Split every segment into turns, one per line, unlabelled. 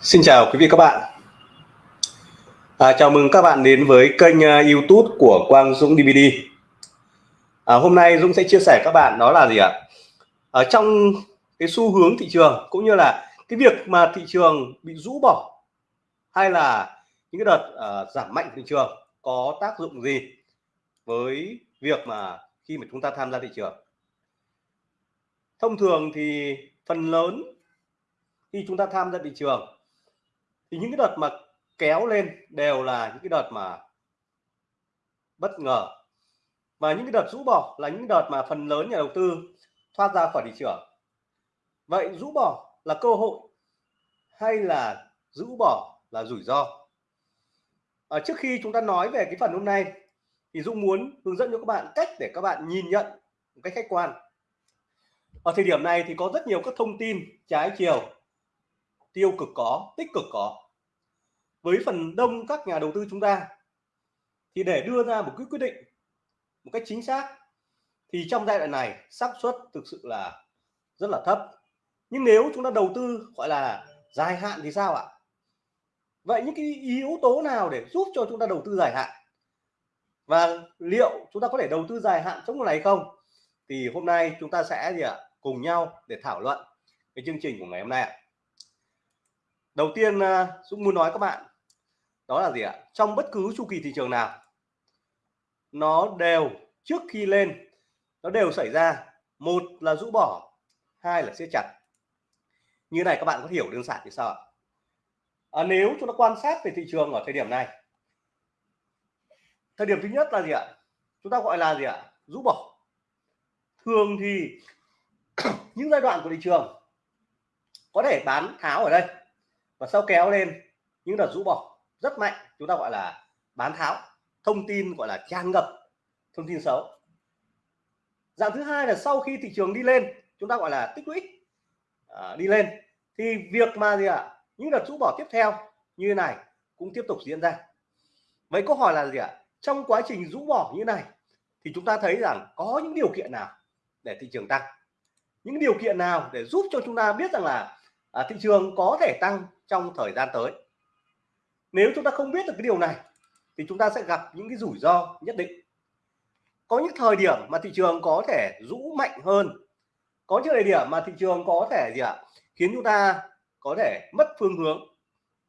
Xin chào quý vị các bạn. À, Chào mừng các bạn đến với kênh uh, youtube của Quang Dũng DVD à, Hôm nay Dũng sẽ chia sẻ các bạn đó là gì ạ? Ở trong cái xu hướng thị trường cũng như là cái việc mà thị trường bị rũ bỏ hay là những cái đợt uh, giảm mạnh thị trường có tác dụng gì với việc mà khi mà chúng ta tham gia thị trường? Thông thường thì phần lớn khi chúng ta tham gia thị trường thì những cái đợt mà kéo lên đều là những cái đợt mà bất ngờ. Và những cái đợt rũ bỏ là những đợt mà phần lớn nhà đầu tư thoát ra khỏi thị trường. Vậy rũ bỏ là cơ hội hay là rũ bỏ là rủi ro? À, trước khi chúng ta nói về cái phần hôm nay thì Dũng muốn hướng dẫn cho các bạn cách để các bạn nhìn nhận một cách khách quan. Ở thời điểm này thì có rất nhiều các thông tin trái chiều tiêu cực có, tích cực có. Với phần đông các nhà đầu tư chúng ta, thì để đưa ra một cái quyết định, một cách chính xác, thì trong giai đoạn này xác suất thực sự là rất là thấp. Nhưng nếu chúng ta đầu tư, gọi là dài hạn thì sao ạ? Vậy những cái yếu tố nào để giúp cho chúng ta đầu tư dài hạn? Và liệu chúng ta có thể đầu tư dài hạn trong một này không? Thì hôm nay chúng ta sẽ gì ạ? Cùng nhau để thảo luận cái chương trình của ngày hôm nay ạ đầu tiên à, Dũng muốn nói các bạn đó là gì ạ? Trong bất cứ chu kỳ thị trường nào nó đều trước khi lên nó đều xảy ra. Một là rũ bỏ hai là siết chặt. Như này các bạn có hiểu đơn giản thì sao ạ? À, nếu chúng ta quan sát về thị trường ở thời điểm này thời điểm thứ nhất là gì ạ? Chúng ta gọi là gì ạ? Rũ bỏ. Thường thì những giai đoạn của thị trường có thể bán tháo ở đây và sau kéo lên những đợt rũ bỏ rất mạnh chúng ta gọi là bán tháo thông tin gọi là tràn ngập thông tin xấu. Dạng thứ hai là sau khi thị trường đi lên chúng ta gọi là tích lũy à, đi lên thì việc mà gì ạ? À, những đợt rũ bỏ tiếp theo như thế này cũng tiếp tục diễn ra. Vậy câu hỏi là gì ạ? À? trong quá trình rũ bỏ như này thì chúng ta thấy rằng có những điều kiện nào để thị trường tăng? Những điều kiện nào để giúp cho chúng ta biết rằng là à, thị trường có thể tăng trong thời gian tới. Nếu chúng ta không biết được cái điều này thì chúng ta sẽ gặp những cái rủi ro nhất định. Có những thời điểm mà thị trường có thể rũ mạnh hơn. Có những thời điểm mà thị trường có thể gì ạ? Khiến chúng ta có thể mất phương hướng.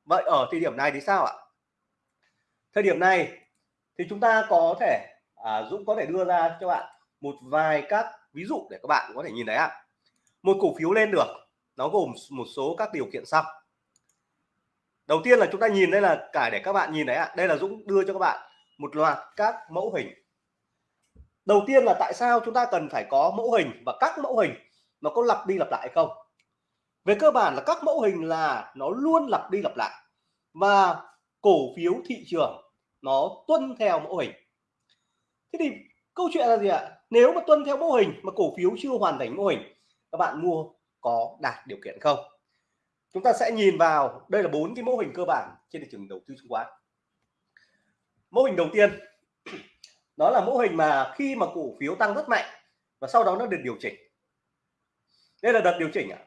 Vậy ở thời điểm này thì sao ạ? Thời điểm này thì chúng ta có thể à, Dũng có thể đưa ra cho bạn một vài các ví dụ để các bạn có thể nhìn thấy ạ. Một cổ phiếu lên được nó gồm một số các điều kiện sau. Đầu tiên là chúng ta nhìn đây là cả để các bạn nhìn đấy ạ. Đây là Dũng đưa cho các bạn một loạt các mẫu hình. Đầu tiên là tại sao chúng ta cần phải có mẫu hình và các mẫu hình nó có lặp đi lặp lại không? Về cơ bản là các mẫu hình là nó luôn lặp đi lặp lại và cổ phiếu thị trường nó tuân theo mẫu hình. Thế thì câu chuyện là gì ạ? Nếu mà tuân theo mẫu hình mà cổ phiếu chưa hoàn thành mẫu hình, các bạn mua có đạt điều kiện không? Chúng ta sẽ nhìn vào, đây là bốn cái mô hình cơ bản trên thị trường đầu tư chứng khoán. Mô hình đầu tiên, đó là mô hình mà khi mà cổ phiếu tăng rất mạnh và sau đó nó được điều chỉnh. Đây là đợt điều chỉnh ạ.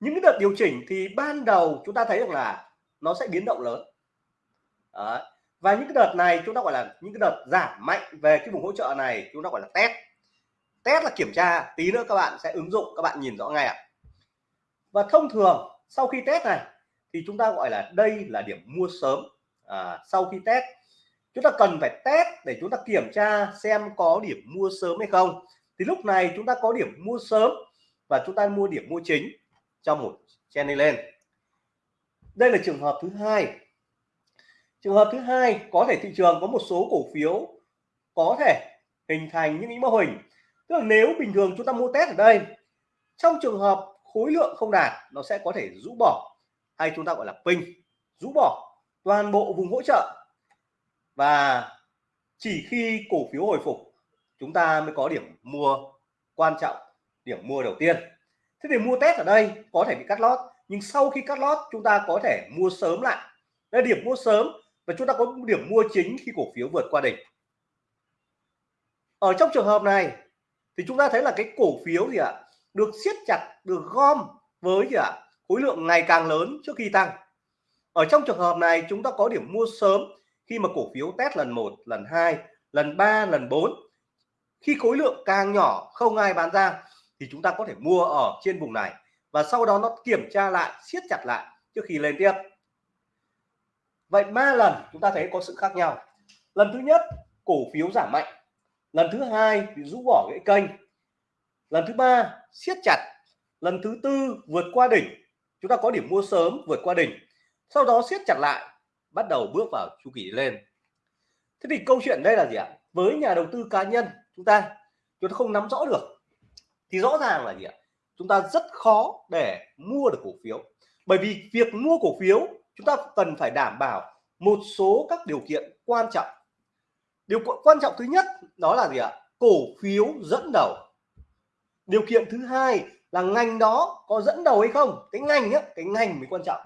Những cái đợt điều chỉnh thì ban đầu chúng ta thấy được là nó sẽ biến động lớn. Đó. và những cái đợt này chúng ta gọi là những cái đợt giảm mạnh về cái vùng hỗ trợ này chúng ta gọi là test. Test là kiểm tra, tí nữa các bạn sẽ ứng dụng, các bạn nhìn rõ ngay ạ và thông thường sau khi test này thì chúng ta gọi là đây là điểm mua sớm à, sau khi test. Chúng ta cần phải test để chúng ta kiểm tra xem có điểm mua sớm hay không. Thì lúc này chúng ta có điểm mua sớm và chúng ta mua điểm mua chính trong một chen đi lên. Đây là trường hợp thứ hai. Trường hợp thứ hai có thể thị trường có một số cổ phiếu có thể hình thành những mô hình. Tức là nếu bình thường chúng ta mua test ở đây trong trường hợp khối lượng không đạt, nó sẽ có thể rũ bỏ. Hay chúng ta gọi là pin rũ bỏ toàn bộ vùng hỗ trợ. Và chỉ khi cổ phiếu hồi phục, chúng ta mới có điểm mua quan trọng, điểm mua đầu tiên. Thế thì mua test ở đây có thể bị cắt lót, nhưng sau khi cắt lót, chúng ta có thể mua sớm lại. Đây điểm mua sớm và chúng ta có điểm mua chính khi cổ phiếu vượt qua đỉnh. Ở trong trường hợp này, thì chúng ta thấy là cái cổ phiếu gì ạ? Được siết chặt, được gom với gì ạ khối lượng ngày càng lớn trước khi tăng. Ở trong trường hợp này, chúng ta có điểm mua sớm khi mà cổ phiếu test lần 1 lần 2 lần 3 lần 4 khi khối lượng càng nhỏ, không ai bán ra, thì chúng ta có thể mua ở trên vùng này và sau đó nó kiểm tra lại, siết chặt lại trước khi lên tiếp. Vậy ba lần chúng ta thấy có sự khác nhau. Lần thứ nhất, cổ phiếu giảm mạnh. Lần thứ hai thì rũ bỏ cái kênh lần thứ ba, siết chặt. Lần thứ tư, vượt qua đỉnh. Chúng ta có điểm mua sớm, vượt qua đỉnh. Sau đó siết chặt lại, bắt đầu bước vào chu kỳ lên. Thế thì câu chuyện đây là gì ạ? Với nhà đầu tư cá nhân, chúng ta chúng ta không nắm rõ được. Thì rõ ràng là gì ạ? Chúng ta rất khó để mua được cổ phiếu. Bởi vì việc mua cổ phiếu, chúng ta cần phải đảm bảo một số các điều kiện quan trọng. Điều quan trọng thứ nhất đó là gì ạ? Cổ phiếu dẫn đầu điều kiện thứ hai là ngành đó có dẫn đầu hay không? Cái ngành nhé cái ngành mới quan trọng.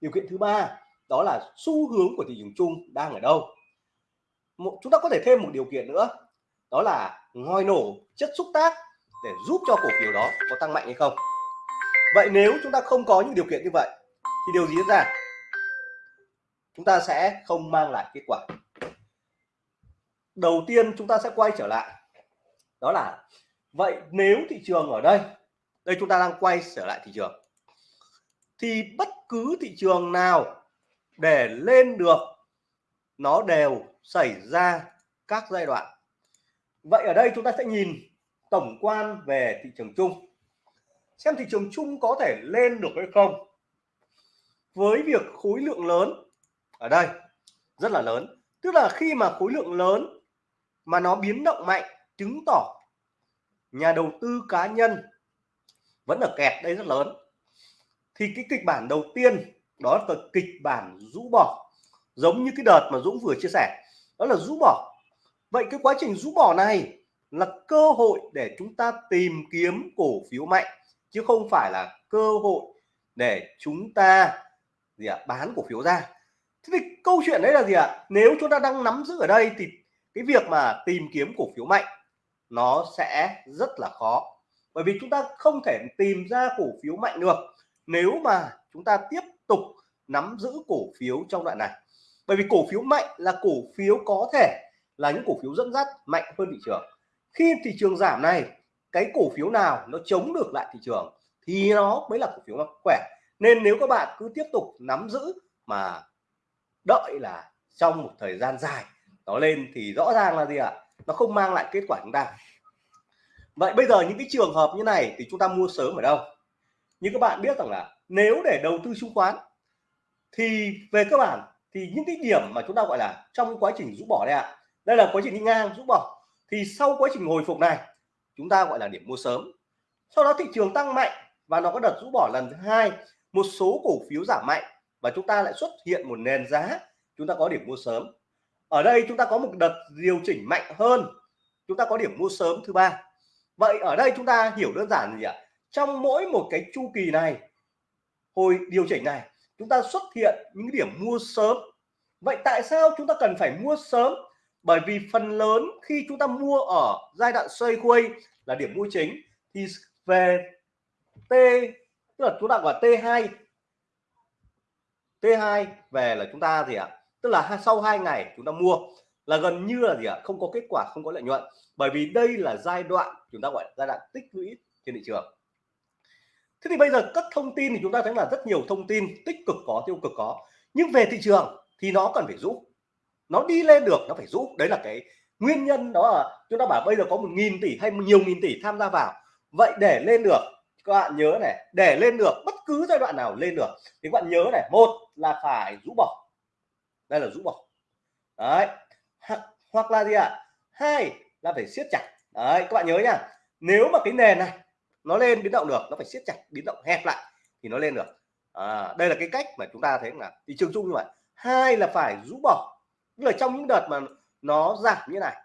Điều kiện thứ ba đó là xu hướng của thị trường chung đang ở đâu. Một, chúng ta có thể thêm một điều kiện nữa đó là ngòi nổ chất xúc tác để giúp cho cổ phiếu đó có tăng mạnh hay không. Vậy nếu chúng ta không có những điều kiện như vậy thì điều gì diễn ra? Chúng ta sẽ không mang lại kết quả. Đầu tiên chúng ta sẽ quay trở lại đó là vậy nếu thị trường ở đây đây chúng ta đang quay trở lại thị trường, thì bất cứ thị trường nào để lên được, nó đều xảy ra các giai đoạn. Vậy ở đây chúng ta sẽ nhìn tổng quan về thị trường chung. Xem thị trường chung có thể lên được hay không. Với việc khối lượng lớn ở đây, rất là lớn. Tức là khi mà khối lượng lớn mà nó biến động mạnh, chứng tỏ nhà đầu tư cá nhân vẫn ở kẹt đây rất lớn. Thì cái kịch bản đầu tiên, đó là kịch bản rũ bỏ, giống như cái đợt mà Dũng vừa chia sẻ, đó là rũ bỏ. Vậy cái quá trình rũ bỏ này là cơ hội để chúng ta tìm kiếm cổ phiếu mạnh, chứ không phải là cơ hội để chúng ta gì ạ, bán cổ phiếu ra. Thế thì câu chuyện đấy là gì ạ? Nếu chúng ta đang nắm giữ ở đây thì cái việc mà tìm kiếm cổ phiếu mạnh nó sẽ rất là khó. Bởi vì chúng ta không thể tìm ra cổ phiếu mạnh được nếu mà chúng ta tiếp tục nắm giữ cổ phiếu trong đoạn này. Bởi vì cổ phiếu mạnh là cổ phiếu có thể là những cổ phiếu dẫn dắt mạnh hơn thị trường. Khi thị trường giảm này, cái cổ phiếu nào nó chống được lại thị trường thì nó mới là cổ phiếu khỏe. Nên nếu các bạn cứ tiếp tục nắm giữ mà đợi là trong một thời gian dài nó lên thì rõ ràng là gì ạ? Nó không mang lại kết quả chúng ta vậy bây giờ những cái trường hợp như này thì chúng ta mua sớm ở đâu? Như các bạn biết rằng là nếu để đầu tư chứng khoán thì về cơ bản thì những cái điểm mà chúng ta gọi là trong quá trình rũ bỏ đây ạ, đây là quá trình đi ngang, rũ bỏ, thì sau quá trình hồi phục này, chúng ta gọi là điểm mua sớm. Sau đó thị trường tăng mạnh và nó có đợt rũ bỏ lần thứ hai, một số cổ phiếu giảm mạnh và chúng ta lại xuất hiện một nền giá, chúng ta có điểm mua sớm ở đây chúng ta có một đợt điều chỉnh mạnh hơn. Chúng ta có điểm mua sớm thứ ba. Vậy ở đây chúng ta hiểu đơn giản gì ạ? Trong mỗi một cái chu kỳ này, hồi điều chỉnh này, chúng ta xuất hiện những điểm mua sớm. Vậy tại sao chúng ta cần phải mua sớm? Bởi vì phần lớn khi chúng ta mua ở giai đoạn xoay quay là điểm mua chính, thì về T, tức là chúng ta gọi T2 T2 về là chúng ta gì ạ? Tức là sau hai ngày chúng ta mua là gần như là gì ạ? Không có kết quả, không có lợi nhuận. Bởi vì đây là giai đoạn chúng ta gọi là giai đoạn tích lũy trên thị trường. Thế thì bây giờ các thông tin thì chúng ta thấy là rất nhiều thông tin tích cực có, tiêu cực có. Nhưng về thị trường thì nó cần phải rũ nó đi lên được, nó phải rũ đấy là cái nguyên nhân đó là chúng ta bảo bây giờ có một nghìn tỷ hay nhiều nghìn tỷ tham gia vào. Vậy để lên được, các bạn nhớ này, để lên được bất cứ giai đoạn nào lên được, thì các bạn nhớ này, một là phải rũ bỏ đây là rũ bỏ. Đấy. Hoặc là gì ạ? À? hai là phải siết chặt. Đấy các bạn nhớ nhá. Nếu mà cái nền này nó lên biến động được nó phải siết chặt biến động hẹp lại thì nó lên được. À, đây là cái cách mà chúng ta thấy là thị trường chung như vậy. Hai là phải rũ bỏ. Tức là trong những đợt mà nó giảm như này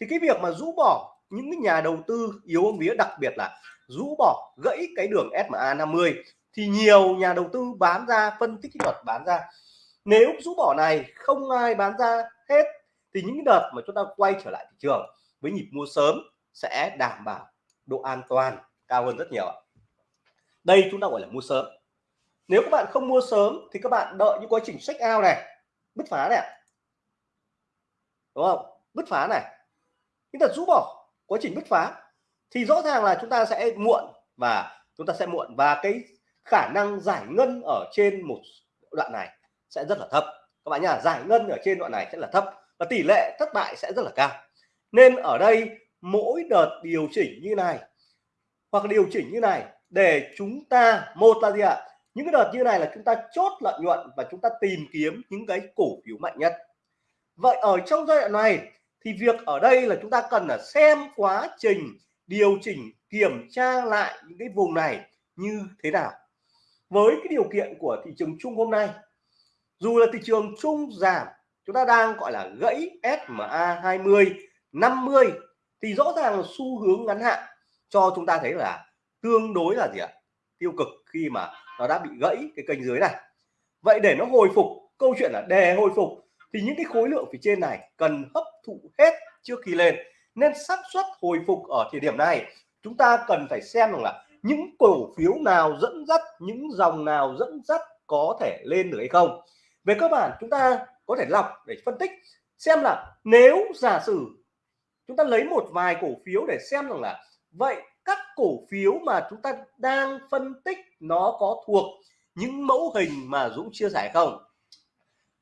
thì cái việc mà rũ bỏ những cái nhà đầu tư yếu ông vía đặc biệt là rũ bỏ gãy cái đường SMA 50 thì nhiều nhà đầu tư bán ra phân tích kỹ thuật bán ra nếu rũ bỏ này, không ai bán ra hết, thì những đợt mà chúng ta quay trở lại thị trường với nhịp mua sớm sẽ đảm bảo độ an toàn cao hơn rất nhiều đây chúng ta gọi là mua sớm. Nếu các bạn không mua sớm thì các bạn đợi những quá trình check out này, bứt phá này đúng không? Bứt phá này. Những đợt rũ bỏ, quá trình bứt phá thì rõ ràng là chúng ta sẽ muộn và chúng ta sẽ muộn. Và cái khả năng giải ngân ở trên một đoạn này sẽ rất là thấp. Các bạn nhá, giải ngân ở trên đoạn này sẽ là thấp và tỷ lệ thất bại sẽ rất là cao. Nên ở đây, mỗi đợt điều chỉnh như này hoặc điều chỉnh như này để chúng ta, một là gì ạ? Những cái đợt như này là chúng ta chốt lợi nhuận và chúng ta tìm kiếm những cái cổ phiếu mạnh nhất. Vậy ở trong giai đoạn này thì việc ở đây là chúng ta cần là xem quá trình điều chỉnh kiểm tra lại những cái vùng này như thế nào. Với cái điều kiện của thị trường chung hôm nay dù là thị trường chung giảm, chúng ta đang, gọi là, gãy SMA 20 50 thì rõ ràng là xu hướng ngắn hạn cho chúng ta thấy là tương đối là gì ạ? Tiêu cực khi mà nó đã bị gãy cái kênh dưới này. Vậy để nó hồi phục, câu chuyện là đề hồi phục, thì những cái khối lượng phía trên này cần hấp thụ hết trước khi lên. Nên xác suất hồi phục ở thời điểm này, chúng ta cần phải xem rằng là những cổ phiếu nào dẫn dắt, những dòng nào dẫn dắt có thể lên được hay không về cơ bản, chúng ta có thể lọc để phân tích, xem là nếu giả sử chúng ta lấy một vài cổ phiếu để xem rằng là, vậy các cổ phiếu mà chúng ta đang phân tích nó có thuộc những mẫu hình mà Dũng chia sẻ không?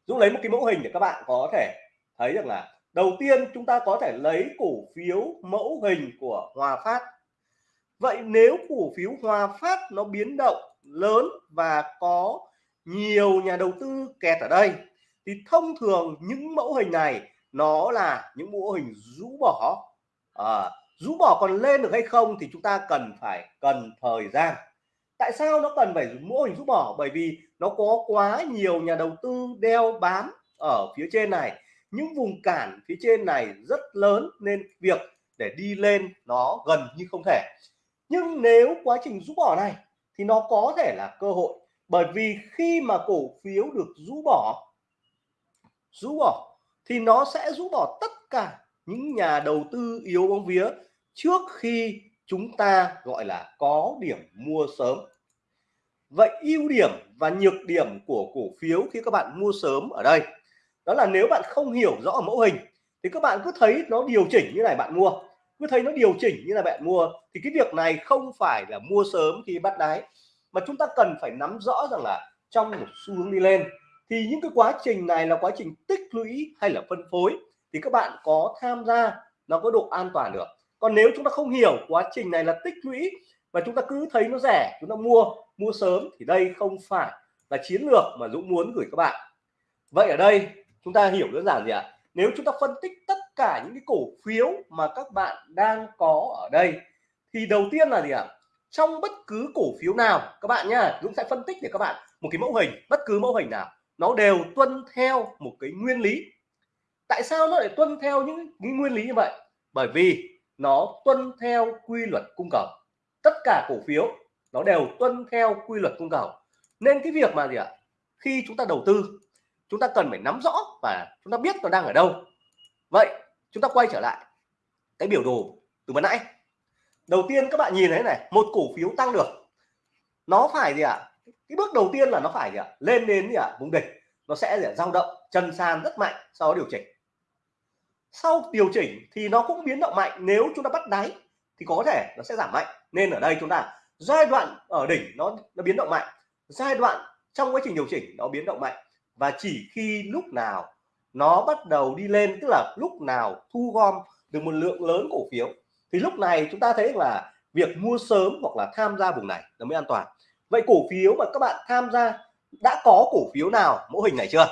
Dũng lấy một cái mẫu hình để các bạn có thể thấy được là, đầu tiên chúng ta có thể lấy cổ phiếu mẫu hình của Hòa Phát. Vậy nếu cổ phiếu Hòa Phát nó biến động lớn và có nhiều nhà đầu tư kẹt ở đây. Thì thông thường những mẫu hình này nó là những mẫu hình rũ bỏ. À, rũ bỏ còn lên được hay không thì chúng ta cần phải cần thời gian. Tại sao nó cần phải mẫu hình rũ bỏ? Bởi vì nó có quá nhiều nhà đầu tư đeo bám ở phía trên này. Những vùng cản phía trên này rất lớn nên việc để đi lên nó gần như không thể. Nhưng nếu quá trình rũ bỏ này thì nó có thể là cơ hội bởi vì khi mà cổ phiếu được rũ bỏ rũ bỏ, thì nó sẽ rũ bỏ tất cả những nhà đầu tư yếu bóng vía trước khi chúng ta, gọi là, có điểm mua sớm. Vậy ưu điểm và nhược điểm của cổ phiếu khi các bạn mua sớm ở đây, đó là nếu bạn không hiểu rõ mẫu hình, thì các bạn cứ thấy nó điều chỉnh như này bạn mua. Cứ thấy nó điều chỉnh như là bạn mua, thì cái việc này không phải là mua sớm khi bắt đáy mà chúng ta cần phải nắm rõ rằng là trong một xu hướng đi lên, thì những cái quá trình này là quá trình tích lũy hay là phân phối, thì các bạn có tham gia, nó có độ an toàn được. Còn nếu chúng ta không hiểu quá trình này là tích lũy và chúng ta cứ thấy nó rẻ, chúng ta mua mua sớm, thì đây không phải là chiến lược mà Dũng muốn gửi các bạn. Vậy ở đây, chúng ta hiểu đơn giản gì ạ? Nếu chúng ta phân tích tất cả những cái cổ phiếu mà các bạn đang có ở đây, thì đầu tiên là gì ạ? Trong bất cứ cổ phiếu nào, các bạn nhá, Dũng sẽ phân tích để các bạn một cái mẫu hình, bất cứ mẫu hình nào, nó đều tuân theo một cái nguyên lý. Tại sao nó lại tuân theo những cái nguyên lý như vậy? Bởi vì nó tuân theo quy luật cung cầu. Tất cả cổ phiếu, nó đều tuân theo quy luật cung cầu. Nên cái việc mà gì ạ? Khi chúng ta đầu tư, chúng ta cần phải nắm rõ và chúng ta biết nó đang ở đâu. Vậy, chúng ta quay trở lại cái biểu đồ từ ban nãy đầu tiên các bạn nhìn thấy này, một cổ phiếu tăng được. Nó phải gì ạ? Cái bước đầu tiên là nó phải gì ạ? Lên đến gì ạ? Vùng đỉnh. Nó sẽ gì dao động, chân sàn rất mạnh, sau đó điều chỉnh. Sau điều chỉnh thì nó cũng biến động mạnh. Nếu chúng ta bắt đáy thì có thể nó sẽ giảm mạnh. Nên ở đây chúng ta, giai đoạn ở đỉnh nó nó biến động mạnh. Giai đoạn trong quá trình điều chỉnh nó biến động mạnh. Và chỉ khi lúc nào nó bắt đầu đi lên, tức là lúc nào thu gom được một lượng lớn cổ phiếu thì lúc này chúng ta thấy là việc mua sớm hoặc là tham gia vùng này nó mới an toàn. Vậy cổ phiếu mà các bạn tham gia, đã có cổ phiếu nào mẫu hình này chưa?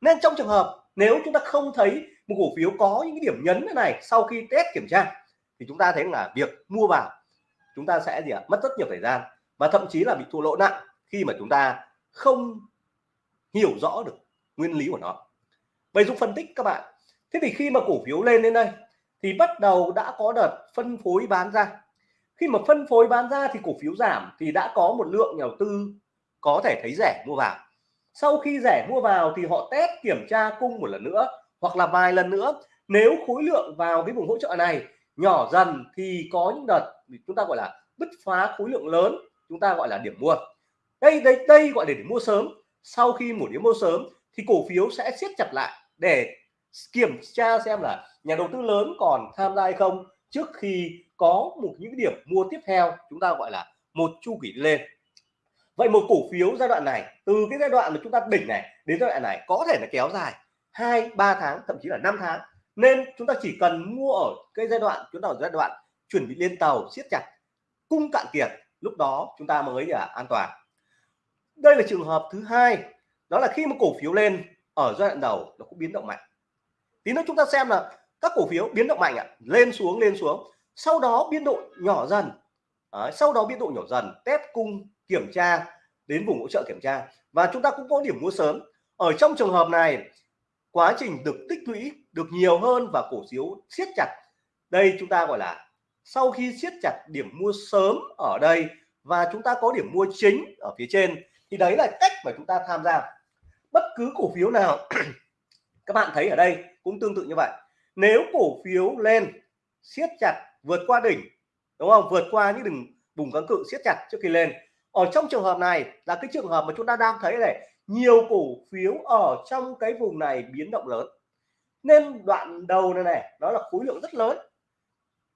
Nên trong trường hợp nếu chúng ta không thấy một cổ phiếu có những cái điểm nhấn thế này sau khi test kiểm tra, thì chúng ta thấy là việc mua vào chúng ta sẽ gì ạ? Mất rất nhiều thời gian và thậm chí là bị thua lỗ nặng khi mà chúng ta không hiểu rõ được nguyên lý của nó. Vậy Dũng phân tích các bạn. Thế thì khi mà cổ phiếu lên đến đây thì bắt đầu đã có đợt phân phối bán ra. Khi mà phân phối bán ra thì cổ phiếu giảm thì đã có một lượng nhà đầu tư có thể thấy rẻ mua vào. Sau khi rẻ mua vào thì họ test kiểm tra cung một lần nữa hoặc là vài lần nữa. Nếu khối lượng vào cái vùng hỗ trợ này nhỏ dần thì có những đợt chúng ta gọi là bứt phá khối lượng lớn, chúng ta gọi là điểm mua. Đây đây đây gọi là để mua sớm. Sau khi một điểm mua sớm thì cổ phiếu sẽ siết chặt lại để kiểm tra xem là nhà đầu tư lớn còn tham gia hay không. Trước khi có một những điểm mua tiếp theo, chúng ta gọi là một chu kỳ lên. Vậy một cổ phiếu giai đoạn này, từ cái giai đoạn mà chúng ta đỉnh này đến giai đoạn này có thể là kéo dài hai, ba tháng, thậm chí là 5 tháng. Nên chúng ta chỉ cần mua ở cái giai đoạn, chúng ta ở giai đoạn chuẩn bị lên tàu, siết chặt, cung cạn kiệt, lúc đó chúng ta mới là an toàn. Đây là trường hợp thứ hai, đó là khi mà cổ phiếu lên ở giai đoạn đầu, nó cũng biến động mạnh tí nữa chúng ta xem là các cổ phiếu biến động mạnh ạ. Lên xuống lên xuống. Sau đó biên độ nhỏ dần. À, sau đó biên độ nhỏ dần test cung kiểm tra đến vùng hỗ trợ kiểm tra. Và chúng ta cũng có điểm mua sớm. Ở trong trường hợp này quá trình được tích lũy được nhiều hơn và cổ phiếu siết chặt. Đây chúng ta gọi là sau khi siết chặt điểm mua sớm ở đây và chúng ta có điểm mua chính ở phía trên thì đấy là cách mà chúng ta tham gia. Bất cứ cổ phiếu nào các bạn thấy ở đây cũng tương tự như vậy. Nếu cổ phiếu lên, siết chặt, vượt qua đỉnh, đúng không? Vượt qua những đỉnh vùng kháng cự, siết chặt trước khi lên. Ở trong trường hợp này là cái trường hợp mà chúng ta đang thấy này, nhiều cổ phiếu ở trong cái vùng này biến động lớn. Nên đoạn đầu này này, đó là khối lượng rất lớn.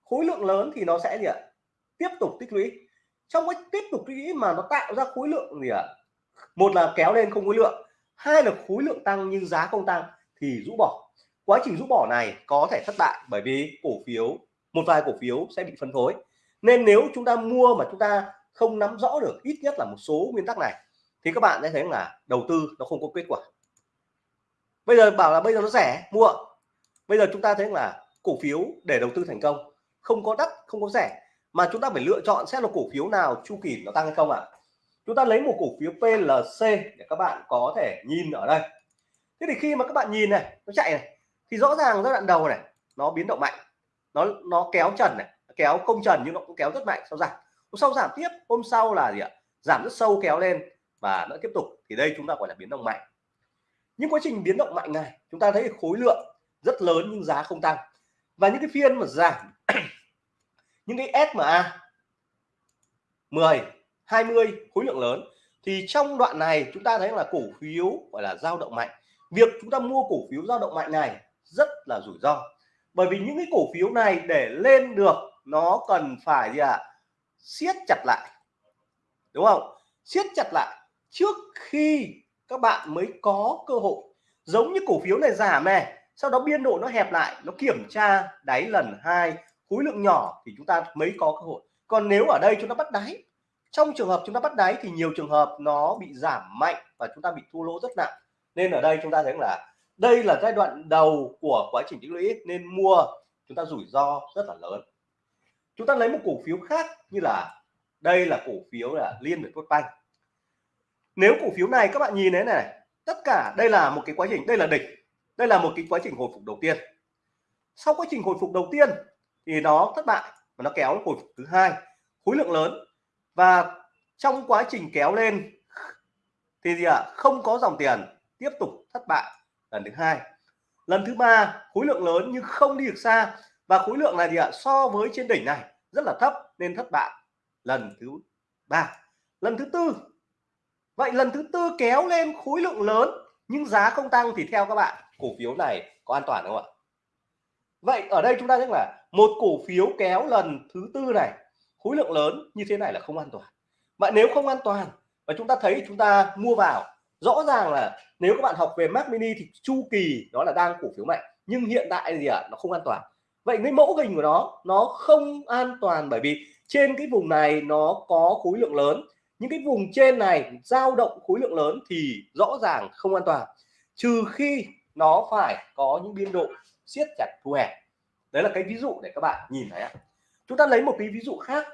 Khối lượng lớn thì nó sẽ gì ạ? Tiếp tục tích lũy. Trong cái tiếp tục tích lũy mà nó tạo ra khối lượng gì ạ? Một là kéo lên không khối lượng, hai là khối lượng tăng nhưng giá không tăng thì rũ bỏ quá trình rũ bỏ này có thể thất bại bởi vì cổ phiếu, một vài cổ phiếu sẽ bị phân phối. Nên nếu chúng ta mua mà chúng ta không nắm rõ được ít nhất là một số nguyên tắc này, thì các bạn sẽ thấy là đầu tư nó không có kết quả. Bây giờ bảo là bây giờ nó rẻ, mua bây giờ chúng ta thấy là cổ phiếu để đầu tư thành công, không có đắt, không có rẻ, mà chúng ta phải lựa chọn xem là cổ phiếu nào chu kỳ nó tăng hay không ạ. À? chúng ta lấy một cổ phiếu PLC để các bạn có thể nhìn ở đây. Thế thì khi mà các bạn nhìn này, nó chạy này thì rõ ràng giai đoạn đầu này, nó biến động mạnh, nó nó kéo trần này, kéo công trần nhưng nó cũng kéo rất mạnh, sau giảm. Hôm sau giảm tiếp, hôm sau là gì ạ? Giảm rất sâu, kéo lên và nó tiếp tục. Thì đây chúng ta gọi là biến động mạnh. Những quá trình biến động mạnh này, chúng ta thấy khối lượng rất lớn nhưng giá không tăng. Và những cái phiên mà giảm, những cái SMA 10 20 khối lượng lớn, thì trong đoạn này chúng ta thấy là cổ phiếu gọi là dao động mạnh. Việc chúng ta mua cổ phiếu dao động mạnh này rất là rủi ro. Bởi vì những cái cổ phiếu này để lên được, nó cần phải gì ạ? À? siết chặt lại. Đúng không? Siết chặt lại trước khi các bạn mới có cơ hội. Giống như cổ phiếu này giảm này sau đó biên độ nó hẹp lại, nó kiểm tra đáy lần hai, khối lượng nhỏ thì chúng ta mới có cơ hội. Còn nếu ở đây chúng ta bắt đáy, trong trường hợp chúng ta bắt đáy thì nhiều trường hợp nó bị giảm mạnh và chúng ta bị thua lỗ rất nặng. Nên ở đây chúng ta thấy là đây là giai đoạn đầu của quá trình tích lũy, nên mua chúng ta rủi ro rất là lớn. Chúng ta lấy một cổ phiếu khác như là, đây là cổ phiếu là liên việt banh. Nếu cổ phiếu này các bạn nhìn thấy này, tất cả đây là một cái quá trình, đây là địch đây là một cái quá trình hồi phục đầu tiên. Sau quá trình hồi phục đầu tiên thì nó thất bại và nó kéo hồi phục thứ hai, khối lượng lớn. Và trong quá trình kéo lên thì gì ạ? À? không có dòng tiền tiếp tục thất bại lần thứ hai. Lần thứ ba, khối lượng lớn nhưng không đi được xa. Và khối lượng này gì ạ, so với trên đỉnh này, rất là thấp nên thất bại. Lần thứ ba. Lần thứ tư. Vậy lần thứ tư kéo lên khối lượng lớn nhưng giá không tăng thì theo các bạn, cổ phiếu này có an toàn không ạ? Vậy ở đây chúng ta thấy là một cổ phiếu kéo lần thứ tư này, khối lượng lớn như thế này là không an toàn. Vậy nếu không an toàn và chúng ta thấy chúng ta mua vào rõ ràng là nếu các bạn học về Mac Mini thì chu kỳ đó là đang cổ phiếu mạnh nhưng hiện tại gì ạ? À, nó không an toàn. Vậy cái mẫu hình của nó nó không an toàn bởi vì trên cái vùng này nó có khối lượng lớn. Những cái vùng trên này dao động khối lượng lớn thì rõ ràng không an toàn trừ khi nó phải có những biên độ siết chặt thu hẹp. Đấy là cái ví dụ để các bạn nhìn thấy ạ. Chúng ta lấy một cái ví dụ khác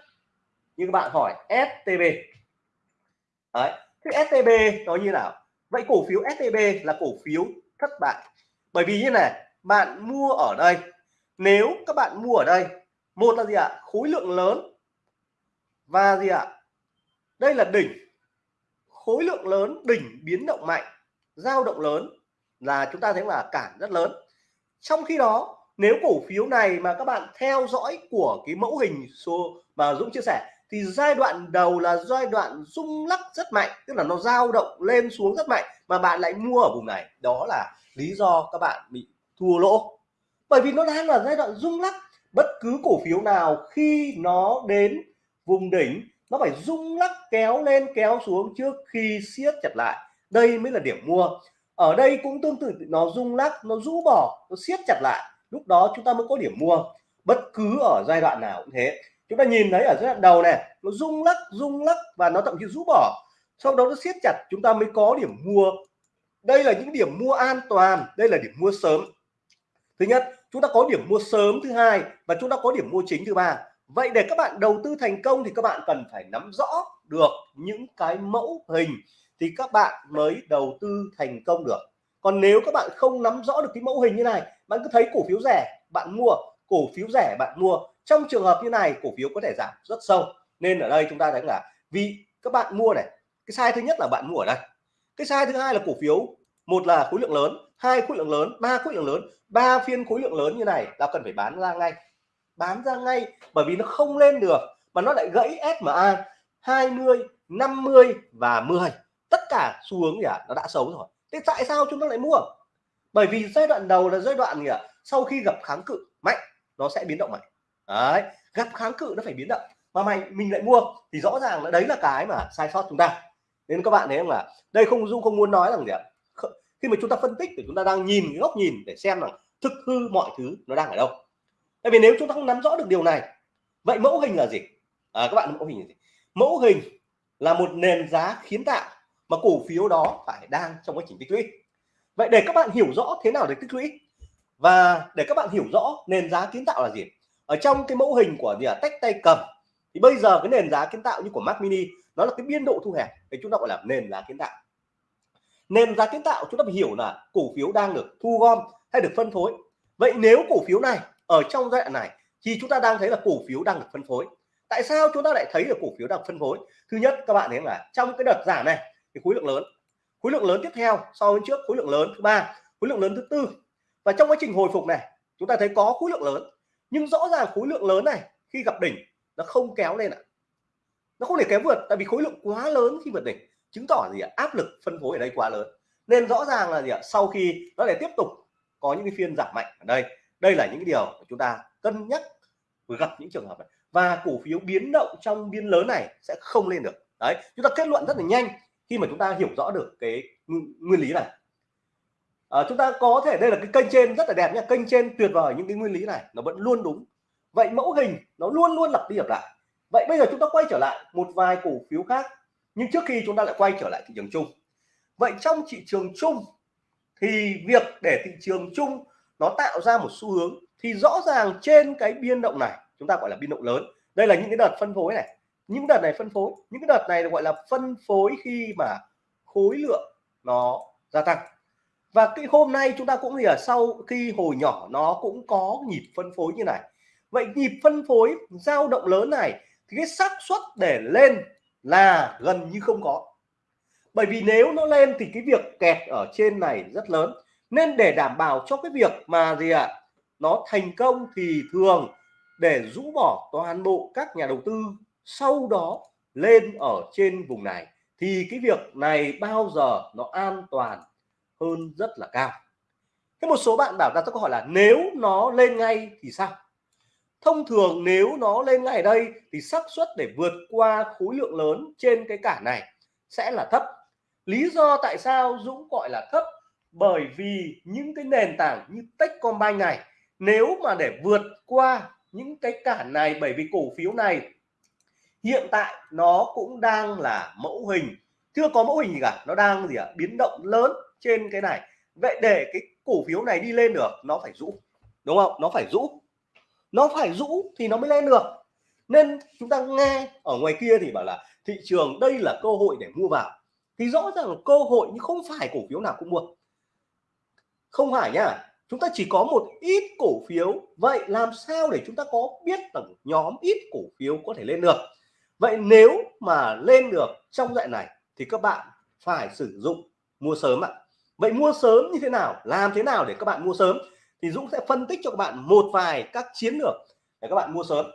như các bạn hỏi STB đấy thế STB nó như nào? Vậy cổ phiếu STB là cổ phiếu thất bại. Bởi vì như này, bạn mua ở đây. Nếu các bạn mua ở đây, một là gì ạ? Khối lượng lớn. Và gì ạ? Đây là đỉnh. Khối lượng lớn, đỉnh biến động mạnh, dao động lớn là chúng ta thấy là cản rất lớn. Trong khi đó, nếu cổ phiếu này mà các bạn theo dõi của cái mẫu hình số mà Dũng chia sẻ thì giai đoạn đầu là giai đoạn rung lắc rất mạnh, tức là nó dao động lên xuống rất mạnh mà bạn lại mua ở vùng này. Đó là lý do các bạn bị thua lỗ. Bởi vì nó đang là giai đoạn rung lắc, bất cứ cổ phiếu nào khi nó đến vùng đỉnh, nó phải rung lắc kéo lên kéo xuống trước khi siết chặt lại. Đây mới là điểm mua. Ở đây cũng tương tự, nó rung lắc, nó rũ bỏ, nó siết chặt lại. Lúc đó chúng ta mới có điểm mua. Bất cứ ở giai đoạn nào cũng thế chúng ta nhìn thấy ở giai đoạn đầu này, nó rung lắc rung lắc và nó thậm chí rũ bỏ. Sau đó nó siết chặt, chúng ta mới có điểm mua. Đây là những điểm mua an toàn, đây là điểm mua sớm. Thứ nhất, chúng ta có điểm mua sớm thứ hai và chúng ta có điểm mua chính thứ ba. Vậy để các bạn đầu tư thành công thì các bạn cần phải nắm rõ được những cái mẫu hình thì các bạn mới đầu tư thành công được. Còn nếu các bạn không nắm rõ được cái mẫu hình như này, bạn cứ thấy cổ phiếu rẻ, bạn mua. Cổ phiếu rẻ, bạn mua trong trường hợp như này cổ phiếu có thể giảm rất sâu. Nên ở đây chúng ta thấy là vì các bạn mua này cái sai thứ nhất là bạn mua ở đây. Cái sai thứ hai là cổ phiếu một là khối lượng lớn hai khối lượng lớn ba khối lượng lớn. Ba phiên khối lượng lớn như này là cần phải bán ra ngay. Bán ra ngay bởi vì nó không lên được mà nó lại gãy SMA 20 50 và 10 tất cả xu hướng gì à, nó đã xấu rồi. Thế tại sao chúng ta lại mua? Bởi vì giai đoạn đầu là giai đoạn gì ạ? À, sau khi gặp kháng cự mạnh nó sẽ biến động mạnh đấy gặp kháng cự nó phải biến động. Mà mày mình lại mua thì rõ ràng là đấy là cái mà sai sót chúng ta. Nên các bạn thấy không là đây không dung không muốn nói rằng gì ạ? Khi mà chúng ta phân tích thì chúng ta đang nhìn cái góc nhìn để xem rằng thực hư mọi thứ nó đang ở đâu. Tại vì nếu chúng ta không nắm rõ được điều này vậy mẫu hình là gì? À, các bạn mẫu hình là gì? Mẫu hình là một nền giá kiến tạo mà cổ phiếu đó phải đang trong quá trình tích lũy. Vậy để các bạn hiểu rõ thế nào để tích lũy và để các bạn hiểu rõ nền giá kiến tạo là gì ở trong cái mẫu hình của gì à, tách tay cầm. Thì bây giờ cái nền giá kiến tạo như của Mac Mini nó là cái biên độ thu hẹp thì chúng ta gọi là nền giá kiến tạo. Nền giá kiến tạo chúng ta phải hiểu là cổ phiếu đang được thu gom hay được phân phối. Vậy nếu cổ phiếu này ở trong giai đoạn này thì chúng ta đang thấy là cổ phiếu đang được phân phối. Tại sao chúng ta lại thấy được cổ phiếu đang phân phối? Thứ nhất các bạn thấy là trong cái đợt giảm này thì khối lượng lớn. Khối lượng lớn tiếp theo so với trước khối lượng lớn thứ ba khối lượng lớn thứ tư. Và trong quá trình hồi phục này chúng ta thấy có khối lượng lớn nhưng rõ ràng khối lượng lớn này khi gặp đỉnh nó không kéo lên ạ. Nó không thể kéo vượt, tại vì khối lượng quá lớn khi vượt đỉnh, chứng tỏ gì ạ? Áp lực phân phối ở đây quá lớn. Nên rõ ràng là gì ạ? Sau khi nó lại tiếp tục có những cái phiên giảm mạnh ở đây đây là những cái điều mà chúng ta cân nhắc gặp những trường hợp này. Và cổ phiếu biến động trong biên lớn này sẽ không lên được. Đấy, chúng ta kết luận rất là nhanh khi mà chúng ta hiểu rõ được cái nguyên lý này à, chúng ta có thể đây là cái kênh trên rất là đẹp nha kênh trên tuyệt vời những cái nguyên lý này nó vẫn luôn đúng. Vậy mẫu hình nó luôn luôn lặp đi lặp lại. Vậy bây giờ chúng ta quay trở lại một vài cổ phiếu khác nhưng trước khi chúng ta lại quay trở lại thị trường chung. Vậy trong thị trường chung thì việc để thị trường chung nó tạo ra một xu hướng thì rõ ràng trên cái biên động này chúng ta gọi là biên động lớn. Đây là những cái đợt phân phối này. Những đợt này phân phối những cái đợt này gọi là phân phối khi mà khối lượng nó gia tăng và cái hôm nay chúng ta cũng thì ở sau khi hồi nhỏ nó cũng có nhịp phân phối như này. Vậy nhịp phân phối dao động lớn này thì cái xác suất để lên là gần như không có. Bởi vì nếu nó lên thì cái việc kẹt ở trên này rất lớn. Nên để đảm bảo cho cái việc mà gì ạ à, nó thành công thì thường để rũ bỏ toàn bộ các nhà đầu tư sau đó lên ở trên vùng này thì cái việc này bao giờ nó an toàn hơn rất là cao. Thế một số bạn bảo ra câu hỏi là nếu nó lên ngay thì sao? Thông thường nếu nó lên ngay ở đây thì xác suất để vượt qua khối lượng lớn trên cái cản này sẽ là thấp. Lý do tại sao Dũng gọi là thấp? Bởi vì những cái nền tảng như Techcombank này, nếu mà để vượt qua những cái cản này, bởi vì cổ phiếu này hiện tại nó cũng đang là mẫu hình. Chưa có mẫu hình gì cả, nó đang gì ạ? À? biến động lớn trên cái này. Vậy để cái cổ phiếu này đi lên được, nó phải rũ, đúng không? Nó phải rũ. Nó phải rũ thì nó mới lên được. Nên chúng ta nghe ở ngoài kia thì bảo là thị trường đây là cơ hội để mua vào. Thì rõ ràng là cơ hội nhưng không phải cổ phiếu nào cũng mua. Không phải nhá chúng ta chỉ có một ít cổ phiếu. Vậy làm sao để chúng ta có biết rằng nhóm ít cổ phiếu có thể lên được? Vậy nếu mà lên được trong dạng này thì các bạn phải sử dụng mua sớm ạ vậy mua sớm như thế nào? Làm thế nào để các bạn mua sớm? Thì Dũng sẽ phân tích cho các bạn một vài các chiến lược để các bạn mua sớm.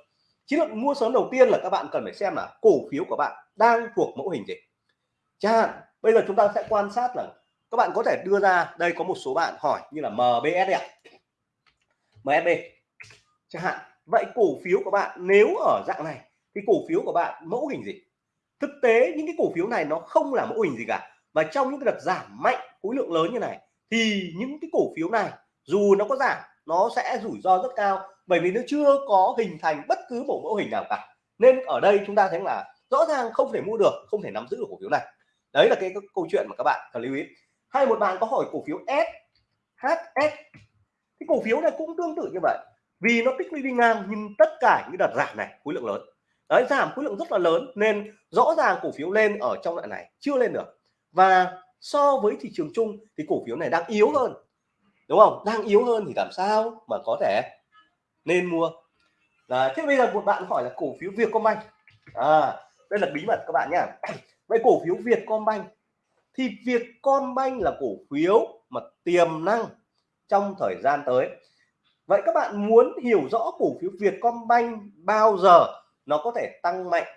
Chiến lược mua sớm đầu tiên là các bạn cần phải xem là cổ phiếu của bạn đang thuộc mẫu hình gì. Chẳng hạn, bây giờ chúng ta sẽ quan sát là các bạn có thể đưa ra, đây có một số bạn hỏi như là MBS ạ. MSB chẳng hạn, vậy cổ phiếu của bạn nếu ở dạng này, thì cổ phiếu của bạn mẫu hình gì? Thực tế những cái cổ phiếu này nó không là mẫu hình gì cả và trong những cái đợt giảm mạnh khối lượng lớn như này thì những cái cổ phiếu này dù nó có giảm nó sẽ rủi ro rất cao bởi vì nó chưa có hình thành bất cứ một mẫu hình nào cả. Nên ở đây chúng ta thấy là rõ ràng không thể mua được không thể nắm giữ được cổ phiếu này. Đấy là cái, cái câu chuyện mà các bạn cần lưu ý. Hay một bạn có hỏi cổ phiếu S HS cái cổ phiếu này cũng tương tự như vậy vì nó tích lũy đi ngang nhưng tất cả những đợt giảm này khối lượng lớn. Đấy giảm khối lượng rất là lớn nên rõ ràng cổ phiếu lên ở trong đoạn này chưa lên được. Và so với thị trường chung thì cổ phiếu này đang yếu hơn, đúng không? Đang yếu hơn thì làm sao mà có thể nên mua? Là, thế bây giờ một bạn hỏi là cổ phiếu Vietcombank. À đây là bí mật các bạn nhá. Vậy cổ phiếu Vietcombank thì Vietcombank là cổ phiếu mà tiềm năng trong thời gian tới. Vậy các bạn muốn hiểu rõ cổ phiếu Vietcombank bao giờ nó có thể tăng mạnh,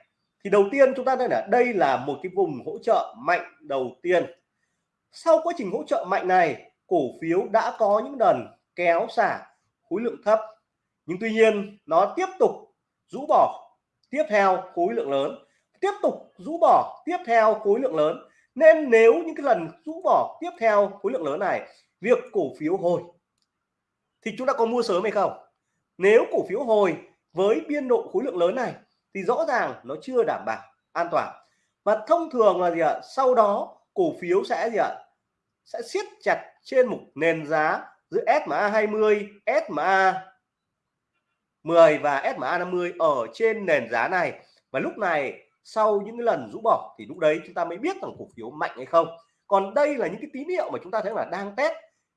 thì đầu tiên chúng ta đây là đây là một cái vùng hỗ trợ mạnh đầu tiên sau quá trình hỗ trợ mạnh này, cổ phiếu đã có những lần kéo xả khối lượng thấp. Nhưng tuy nhiên, nó tiếp tục rũ bỏ tiếp theo khối lượng lớn. Tiếp tục rũ bỏ tiếp theo khối lượng lớn. Nên nếu những cái lần rũ bỏ tiếp theo khối lượng lớn này, việc cổ phiếu hồi, thì chúng ta có mua sớm hay không? Nếu cổ phiếu hồi với biên độ khối lượng lớn này, thì rõ ràng nó chưa đảm bảo an toàn. Và thông thường là gì ạ? Sau đó cổ phiếu sẽ gì ạ? Sẽ siết chặt trên một nền giá giữa SMA 20 SMA 10 và SMA 50 ở trên nền giá này. Và lúc này, sau những lần rũ bỏ thì lúc đấy chúng ta mới biết rằng cổ phiếu mạnh hay không. Còn đây là những cái tín hiệu mà chúng ta thấy là đang test.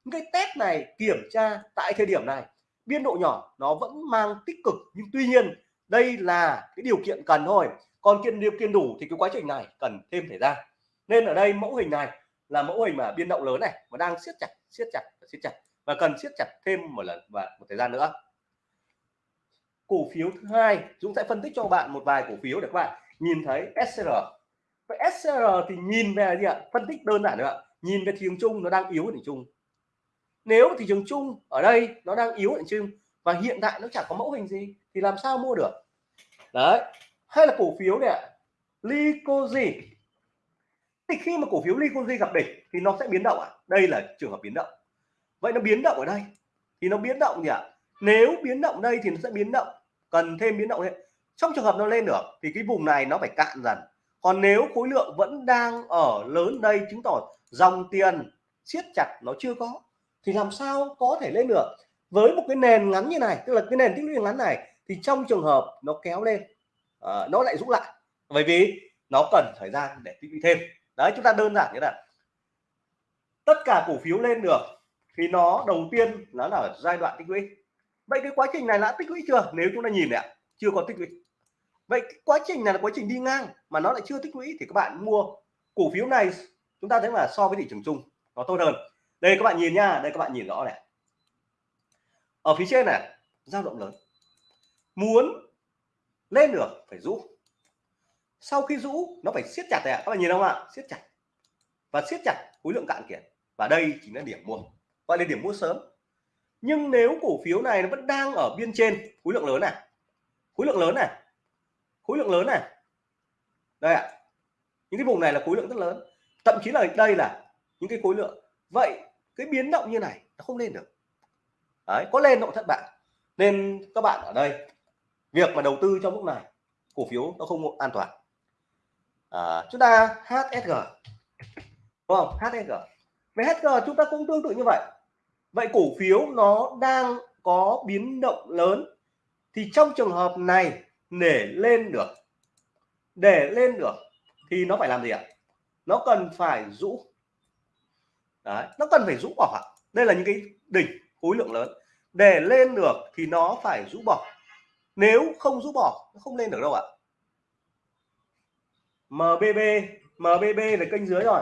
Những cái test này kiểm tra tại thời điểm này, biên độ nhỏ nó vẫn mang tích cực. Nhưng tuy nhiên, đây là cái điều kiện cần thôi. Còn kiện điều kiện đủ thì cái quá trình này cần thêm thời gian. Nên ở đây mẫu hình này là mẫu hình mà biên động lớn này mà đang siết chặt siết chặt siết chặt và cần siết chặt thêm một lần và một thời gian nữa. Cổ phiếu thứ hai chúng sẽ phân tích cho bạn một vài cổ phiếu để các bạn nhìn thấy SCR vậy SCR thì nhìn về gì ạ? Phân tích đơn giản nữa nhìn về thị trường chung, nó đang yếu thị trường chung. Nếu thị trường chung ở đây nó đang yếu thị trường và hiện tại nó chẳng có mẫu hình gì thì làm sao mua được? Đấy, hay là cổ phiếu này ạ? Lycosi thì khi mà cổ phiếu Likonji gặp đỉnh thì nó sẽ biến động ạ. À? đây là trường hợp biến động. Vậy nó biến động ở đây? Thì nó biến động gì ạ? À? nếu biến động đây thì nó sẽ biến động cần thêm biến động đấy trong trường hợp nó lên được thì cái vùng này nó phải cạn dần. Còn nếu khối lượng vẫn đang ở lớn đây chứng tỏ dòng tiền siết chặt nó chưa có thì làm sao có thể lên được? Với một cái nền ngắn như này tức là cái nền tích lũy ngắn này thì trong trường hợp nó kéo lên à, nó lại rũ lại. Bởi vì nó cần thời gian để tích lũy thêm đấy, chúng ta đơn giản như là tất cả cổ phiếu lên được thì nó đầu tiên nó là ở giai đoạn tích lũy. Vậy cái quá trình này đã tích lũy chưa? Nếu chúng ta nhìn này chưa có tích lũy. Vậy quá trình này là quá trình đi ngang mà nó lại chưa tích lũy thì các bạn mua cổ phiếu này, chúng ta thấy là so với thị trường chung, nó tốt hơn. Đây các bạn nhìn nha, đây các bạn nhìn rõ này. Ở phía trên này dao động lớn. Muốn lên được phải rũ sau khi rũ nó phải siết chặt này các bạn nhìn không ạ? Siết chặt. Và siết chặt khối lượng cạn kiệt. Và đây chính là điểm mua gọi là điểm mua sớm. Nhưng nếu cổ phiếu này nó vẫn đang ở biên trên khối lượng lớn này. Khối lượng lớn này. Khối lượng lớn này. Đây ạ. À, những cái vùng này là khối lượng rất lớn. Thậm chí là đây là những cái khối lượng. Vậy cái biến động như này nó không lên được. Đấy có lên nó cũng thất bại. Nên các bạn ở đây việc mà đầu tư trong lúc này cổ phiếu nó không an toàn à, chúng ta HSG đúng không? HSG về HSG chúng ta cũng tương tự như vậy. Vậy cổ phiếu nó đang có biến động lớn. Thì trong trường hợp này để lên được. Để lên được thì nó phải làm gì ạ? Nó cần phải rũ. Đấy, nó cần phải rũ bỏ đây là những cái đỉnh khối lượng lớn. Để lên được thì nó phải rũ bỏ. Nếu không rũ bỏ nó không lên được đâu ạ. MBB MBB là kênh dưới rồi.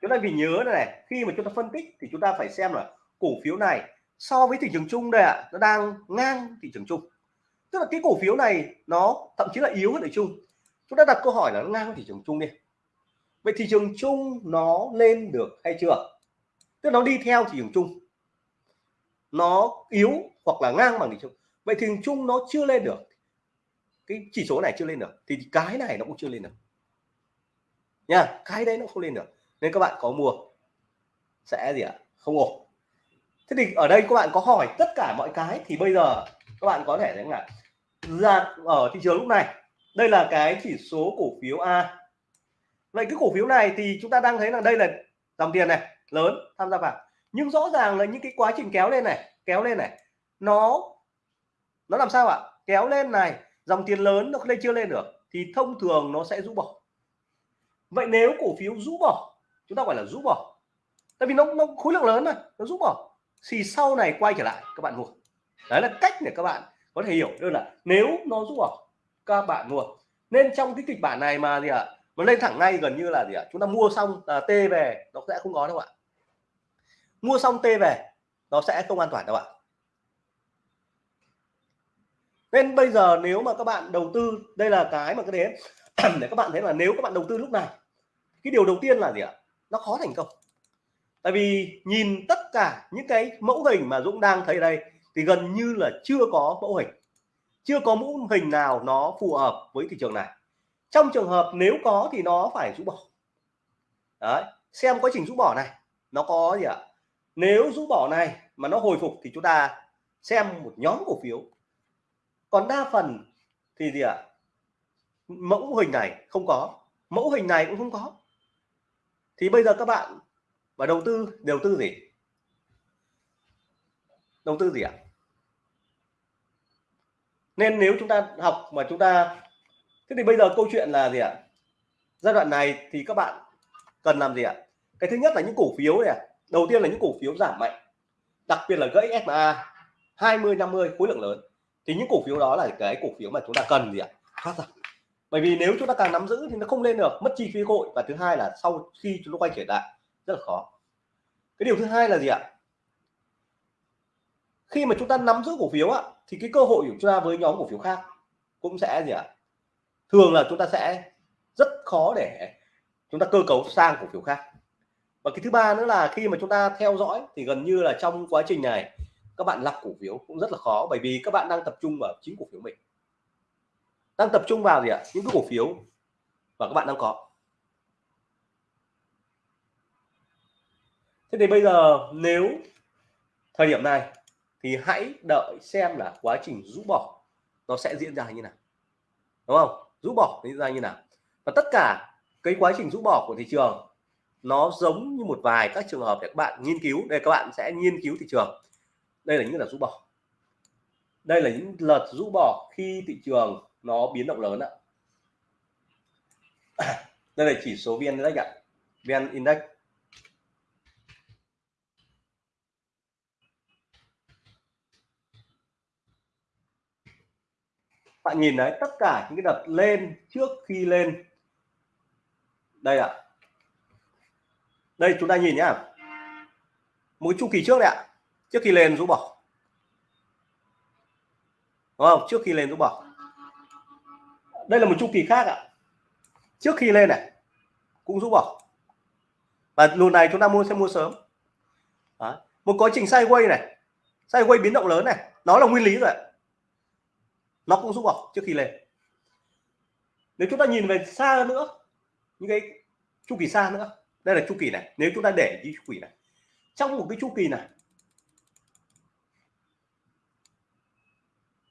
Chúng ta vì nhớ này, này khi mà chúng ta phân tích thì chúng ta phải xem là cổ phiếu này so với thị trường chung đây ạ nó đang ngang thị trường chung. Tức là cái cổ phiếu này nó thậm chí là yếu hơn thị chung. Chúng ta đặt câu hỏi là nó ngang thị trường chung đi. Vậy thị trường chung nó lên được hay chưa? Tức nó đi theo thị trường chung. Nó yếu hoặc là ngang bằng thị trường. Vậy thị trường chung nó chưa lên được. Cái chỉ số này chưa lên được. Thì cái này nó cũng chưa lên được nha, cái đấy nó không lên được. Nên các bạn có mua, sẽ gì ạ? Không ổn. Thế thì ở đây các bạn có hỏi tất cả mọi cái thì bây giờ các bạn có thể thấy là ra, ở thị trường lúc này, đây là cái chỉ số cổ phiếu A. Vậy cái cổ phiếu này thì chúng ta đang thấy là đây là dòng tiền này, lớn, tham gia vào. Nhưng rõ ràng là những cái quá trình kéo lên này, kéo lên này, nó nó làm sao ạ? Kéo lên này, dòng tiền lớn nó lên chưa lên được, thì thông thường nó sẽ rũ bỏ vậy nếu cổ phiếu rũ bỏ chúng ta gọi là rũ bỏ tại vì nó, nó khối lượng lớn này nó rũ bỏ thì sau này quay trở lại các bạn mua. Đấy là cách để các bạn có thể hiểu đơn là nếu nó rũ bỏ các bạn mua. Nên trong cái kịch bản này mà gì ạ à, nó lên thẳng ngay gần như là gì ạ à, chúng ta mua xong à, t về nó sẽ không có đâu ạ. Mua xong t về nó sẽ không an toàn đâu ạ. Nên bây giờ nếu mà các bạn đầu tư đây là cái mà cái đến để các bạn thấy là nếu các bạn đầu tư lúc này cái điều đầu tiên là gì ạ? Nó khó thành công. Tại vì nhìn tất cả những cái mẫu hình mà Dũng đang thấy đây, thì gần như là chưa có mẫu hình. Chưa có mẫu hình nào nó phù hợp với thị trường này. Trong trường hợp nếu có thì nó phải rũ bỏ. Đấy, xem quá trình rũ bỏ này, nó có gì ạ? Nếu rũ bỏ này mà nó hồi phục thì chúng ta xem một nhóm cổ phiếu. Còn đa phần thì gì ạ? Mẫu hình này không có. Mẫu hình này cũng không có thì bây giờ các bạn và đầu tư đầu tư gì? Đầu tư gì ạ? Nên nếu chúng ta học mà chúng ta, thế thì bây giờ câu chuyện là gì ạ? Giai đoạn này thì các bạn cần làm gì ạ? Cái thứ nhất là những cổ phiếu này đầu tiên là những cổ phiếu giảm mạnh, đặc biệt là gãy SMA 20 50 khối lượng lớn. Thì những cổ phiếu đó là cái cổ phiếu mà chúng ta cần gì ạ? Thoát ra bởi vì nếu chúng ta càng nắm giữ thì nó không lên được, mất chi phí hội và thứ hai là sau khi chúng ta quay trở lại, rất là khó. Cái điều thứ hai là gì ạ? Khi mà chúng ta nắm giữ cổ phiếu ạ thì cái cơ hội của chúng ta với nhóm cổ phiếu khác cũng sẽ gì ạ? Thường là chúng ta sẽ rất khó để chúng ta cơ cấu sang cổ phiếu khác. Và cái thứ ba nữa là khi mà chúng ta theo dõi thì gần như là trong quá trình này, các bạn lọc cổ phiếu cũng rất là khó. Bởi vì các bạn đang tập trung vào chính cổ phiếu mình đang tập trung vào gì ạ? Những cái cổ phiếu và các bạn đang có. Thế thì bây giờ nếu thời điểm này thì hãy đợi xem là quá trình rũ bỏ nó sẽ diễn ra như nào. Đúng không? Rũ bỏ diễn ra như nào. Và tất cả cái quá trình rũ bỏ của thị trường nó giống như một vài các trường hợp để các bạn nghiên cứu đây các bạn sẽ nghiên cứu thị trường. Đây là những lần rũ bỏ. Đây là những lần rũ bỏ khi thị trường nó biến động lớn ạ. Đây là chỉ số vn index ạ. Vn index. Bạn nhìn đấy, tất cả những cái đợt lên trước khi lên. Đây ạ. Đây, chúng ta nhìn nhá. Một chu kỳ trước đấy ạ. Trước khi lên rũ bỏ đúng không? Trước khi lên rũ bỏ đây là một chu kỳ khác ạ. Trước khi lên này, cũng rũ bỏ và lùn này chúng ta mua, sẽ mua sớm. Đó. một quá trình sideways này sideways biến động lớn này, nó là nguyên lý rồi nó cũng rũ bỏ trước khi lên. Nếu chúng ta nhìn về xa nữa, những cái chu kỳ xa nữa, đây là chu kỳ này, nếu chúng ta để cái chu kỳ này. Trong một cái chu kỳ này,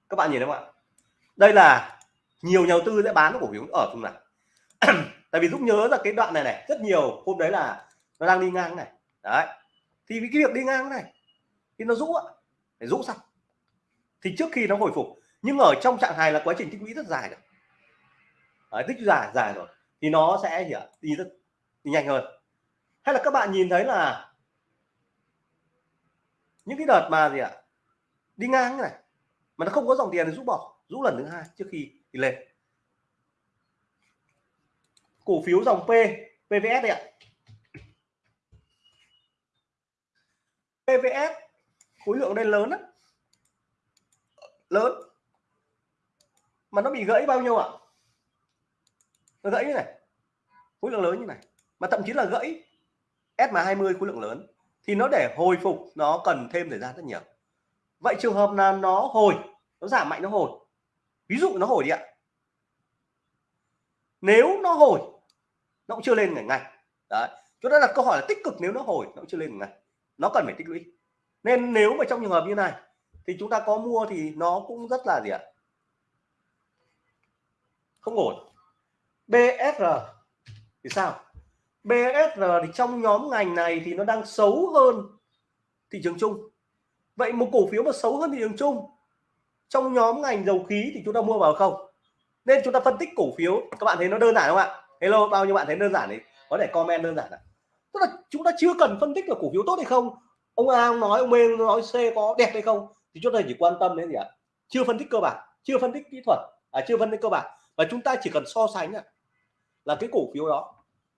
các bạn nhìn thấy không ạ? Đây là nhiều nhà đầu tư sẽ bán cổ phiếu ở vùng này. Tại vì lúc nhớ là cái đoạn này này rất nhiều hôm đấy là nó đang đi ngang này. Đấy. Thì cái việc đi ngang này thì nó rũ ạ rũ xong. Thì trước khi nó hồi phục nhưng ở trong trạng thái là quá trình tích lũy rất dài rồi. Đấy, tích dài dài rồi. Thì nó sẽ gì ạ đi rất đi nhanh hơn. Hay là các bạn nhìn thấy là những cái đợt mà gì ạ đi ngang này mà nó không có dòng tiền thì rút bỏ rút lần thứ hai trước khi đi lên. Cổ phiếu dòng P PVS đây ạ. PVS khối lượng đây lớn lắm. Lớn. Mà nó bị gãy bao nhiêu ạ? Nó gãy như này. Khối lượng lớn như này. Mà thậm chí là gãy SMA 20 khối lượng lớn. Thì nó để hồi phục, nó cần thêm thời gian rất nhiều. Vậy trường hợp là nó hồi, nó giảm mạnh, nó hồi? Ví dụ nó hồi đi ạ. Nếu nó hồi, nó cũng chưa lên ngày ngày đấy chúng ta đặt câu hỏi là tích cực nếu nó hồi, nó cũng chưa lên ngày nó cần phải tích lũy. Nên nếu mà trong trường hợp như này, thì chúng ta có mua thì nó cũng rất là gì ạ? Không ổn. BSR thì sao? BSR thì trong nhóm ngành này thì nó đang xấu hơn thị trường chung. Vậy một cổ phiếu mà xấu hơn thị trường chung trong nhóm ngành dầu khí thì chúng ta mua vào không? Nên chúng ta phân tích cổ phiếu các bạn thấy nó đơn giản không ạ? Hello bao nhiêu bạn thấy đơn giản thì có thể comment đơn giản ạ. Tức là chúng ta chưa cần phân tích là cổ phiếu tốt hay không. Ông A ông nói ông B nói C có đẹp hay không? Thì chúng ta chỉ quan tâm đến gì ạ? Chưa phân tích cơ bản chưa phân tích kỹ thuật à, chưa phân tích cơ bản. Và chúng ta chỉ cần so sánh là cái cổ phiếu đó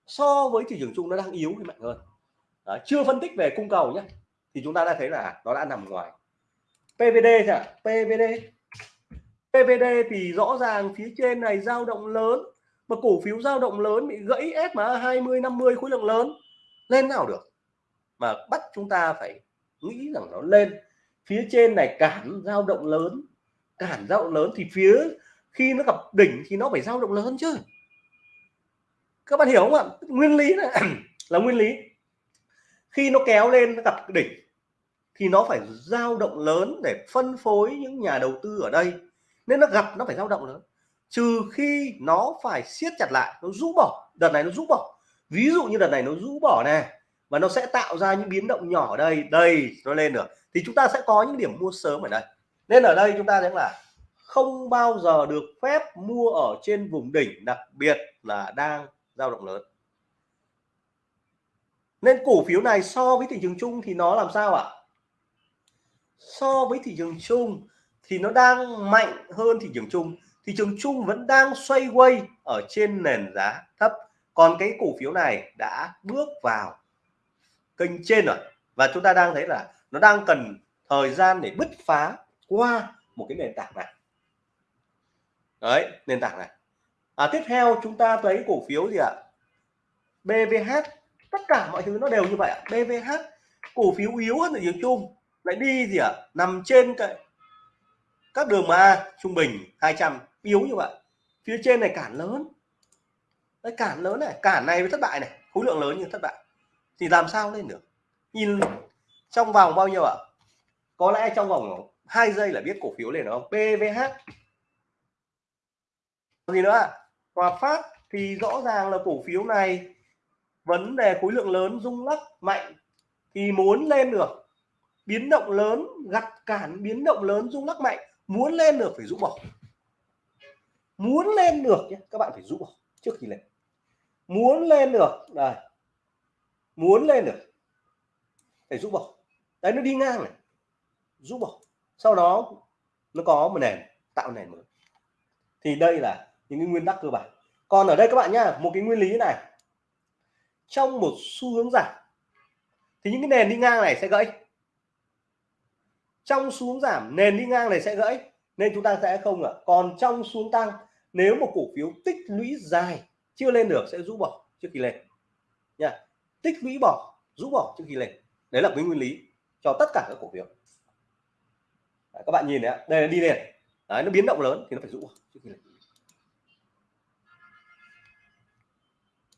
so với thị trường chung nó đang yếu hay mạnh hơn. Đấy, chưa phân tích về cung cầu nhé thì chúng ta đã thấy là nó đã nằm ngoài. PVD ạ PVD PVD thì rõ ràng phía trên này dao động lớn, mà cổ phiếu dao động lớn bị gãy SMA 20 50 khối lượng lớn, lên nào được? Mà bắt chúng ta phải nghĩ rằng nó lên. Phía trên này cản dao động lớn, cản dao động lớn thì phía khi nó gặp đỉnh thì nó phải dao động lớn chứ. Các bạn hiểu không ạ? Nguyên lý này, là nguyên lý. Khi nó kéo lên nó gặp đỉnh thì nó phải dao động lớn để phân phối những nhà đầu tư ở đây. Nên nó gặp, nó phải dao động lớn. Trừ khi nó phải siết chặt lại, nó rũ bỏ. Đợt này nó rũ bỏ. Ví dụ như đợt này nó rũ bỏ này và nó sẽ tạo ra những biến động nhỏ ở đây đây nó lên được, thì chúng ta sẽ có những điểm mua sớm ở đây. Nên ở đây chúng ta thấy là không bao giờ được phép mua ở trên vùng đỉnh, đặc biệt là đang dao động lớn. Nên cổ phiếu này so với thị trường chung thì nó làm sao ạ? So với thị trường chung thì nó đang mạnh hơn thị trường chung. Thị trường chung vẫn đang xoay quay ở trên nền giá thấp. Còn cái cổ phiếu này đã bước vào kênh trên rồi. Và chúng ta đang thấy là nó đang cần thời gian để bứt phá qua một cái nền tảng này. Đấy nền tảng này. À, tiếp theo chúng ta thấy cổ phiếu gì ạ? BVH tất cả mọi thứ nó đều như vậy ạ. BVH cổ phiếu yếu hơn thị trường chung lại đi gì ạ? Nằm trên cái, các đường MA trung bình 200 yếu như vậy. Phía trên này cản lớn. Đấy, cản lớn này. Cản này với thất bại này. Khối lượng lớn như thất bại. Thì làm sao lên được? Nhìn trong vòng bao nhiêu ạ? Có lẽ trong vòng hai giây là biết cổ phiếu lên không? PVH gì nữa Hòa Phát thì rõ ràng là cổ phiếu này, vấn đề khối lượng lớn rung lắc mạnh, thì muốn lên được biến động lớn, gặt cản biến động lớn, rung lắc mạnh, muốn lên được phải rũ bỏ. Muốn lên được nhé, các bạn phải rũ bỏ trước khi lên. Muốn lên được, đây. Muốn lên được, phải rũ bỏ. Đấy, nó đi ngang này. Rũ bỏ. Sau đó nó có một nền, tạo nền mới. Thì đây là những cái nguyên tắc cơ bản. Còn ở đây các bạn nhá, một cái nguyên lý này. Trong một xu hướng giảm, thì những cái nền đi ngang này sẽ gãy trong xuống giảm nền đi ngang này sẽ gãy nên chúng ta sẽ không ạ. Còn trong xuống tăng nếu một cổ phiếu tích lũy dài chưa lên được sẽ rũ bỏ trước khi lên. Nha. Tích lũy bỏ rũ bỏ trước khi lên. Đấy là cái nguyên lý cho tất cả các cổ phiếu. Đấy, các bạn nhìn đấy đây là đi lên đấy, nó biến động lớn thì nó phải rũ bỏ trước khi lên.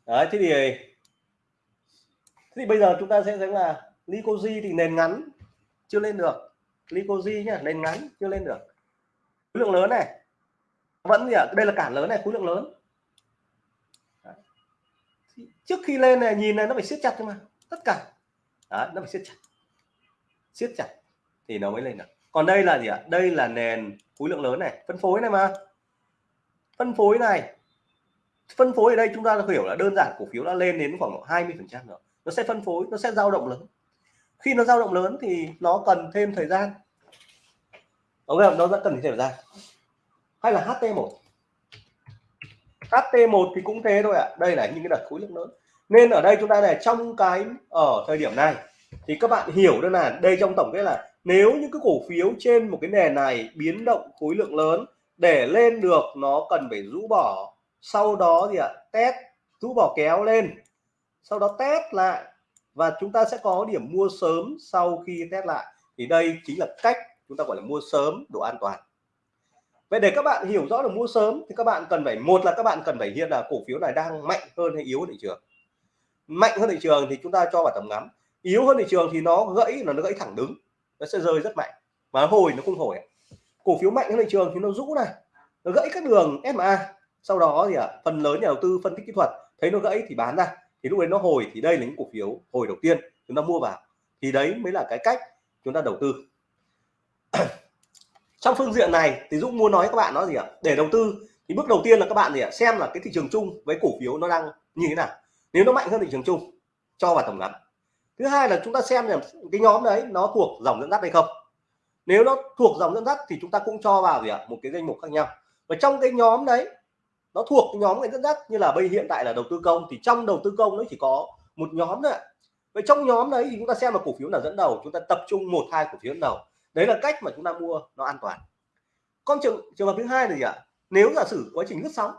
Đấy thế thì thế thì bây giờ chúng ta sẽ thấy là lycosi thì nền ngắn chưa lên được. Licoji nhá nền ngắn chưa lên được. Khối lượng lớn này. Vẫn gì ạ? Đây là cản lớn này khối lượng lớn. Trước khi lên này nhìn này nó phải siết chặt thôi mà. Tất cả. Đó, nó phải siết chặt. Siết chặt thì nó mới lên được. Còn đây là gì ạ? Đây là nền khối lượng lớn này. Phân phối này mà. Phân phối này. Phân phối ở đây chúng ta hiểu là đơn giản cổ phiếu đã lên đến khoảng 20 phần trăm rồi. Nó sẽ phân phối nó sẽ dao động lớn khi nó dao động lớn thì nó cần thêm thời gian. Ok nó vẫn cần thời gian. Hay là HT1 HT1 thì cũng thế thôi ạ. À. đây là những cái đợt khối lượng lớn. Nên ở đây chúng ta này trong cái, ở thời điểm này, thì các bạn hiểu đơn là đây trong tổng kết là nếu những cái cổ phiếu trên một cái nền này biến động khối lượng lớn, để lên được nó cần phải rũ bỏ. Sau đó gì ạ, test, rũ bỏ kéo lên. Sau đó test lại và chúng ta sẽ có điểm mua sớm sau khi test lại. Thì đây chính là cách chúng ta gọi là mua sớm độ an toàn. Vậy để các bạn hiểu rõ được mua sớm thì các bạn cần phải một là các bạn cần phải hiện là cổ phiếu này đang mạnh hơn hay yếu hơn thị trường. Mạnh hơn thị trường thì chúng ta cho vào tầm ngắm. Yếu hơn thị trường thì nó gãy là nó gãy thẳng đứng. Nó sẽ rơi rất mạnh. Và hồi nó không hồi cổ phiếu mạnh hơn thị trường thì nó rũ này. Nó gãy các đường SMA sau đó thì à, phần lớn nhà đầu tư phân tích kỹ thuật thấy nó gãy thì bán ra thì lúc đấy nó hồi, thì đây là những cổ phiếu hồi đầu tiên chúng ta mua vào. Thì đấy mới là cái cách chúng ta đầu tư. Trong phương diện này, thì Dũng muốn nói các bạn nó gì ạ? Để đầu tư, thì bước đầu tiên là các bạn gì ạ? Xem là cái thị trường chung với cổ phiếu nó đang như thế nào. Nếu nó mạnh hơn thị trường chung, cho vào tổng ngắn thứ hai là chúng ta xem là cái nhóm đấy nó thuộc dòng dẫn dắt hay không. Nếu nó thuộc dòng dẫn dắt thì chúng ta cũng cho vào gì ạ? Một cái danh mục khác nhau. Và trong cái nhóm đấy nó thuộc nhóm ngành dẫn dắt, như là bây hiện tại là đầu tư công, thì trong đầu tư công nó chỉ có một nhóm thôi vậy trong nhóm đấy thì chúng ta xem là cổ phiếu nào dẫn đầu, chúng ta tập trung một, hai cổ phiếu dẫn đầu. Đấy là cách mà chúng ta mua nó an toàn. Con trường trường hợp thứ hai là gì ạ? Nếu giả sử quá trình lướt sóng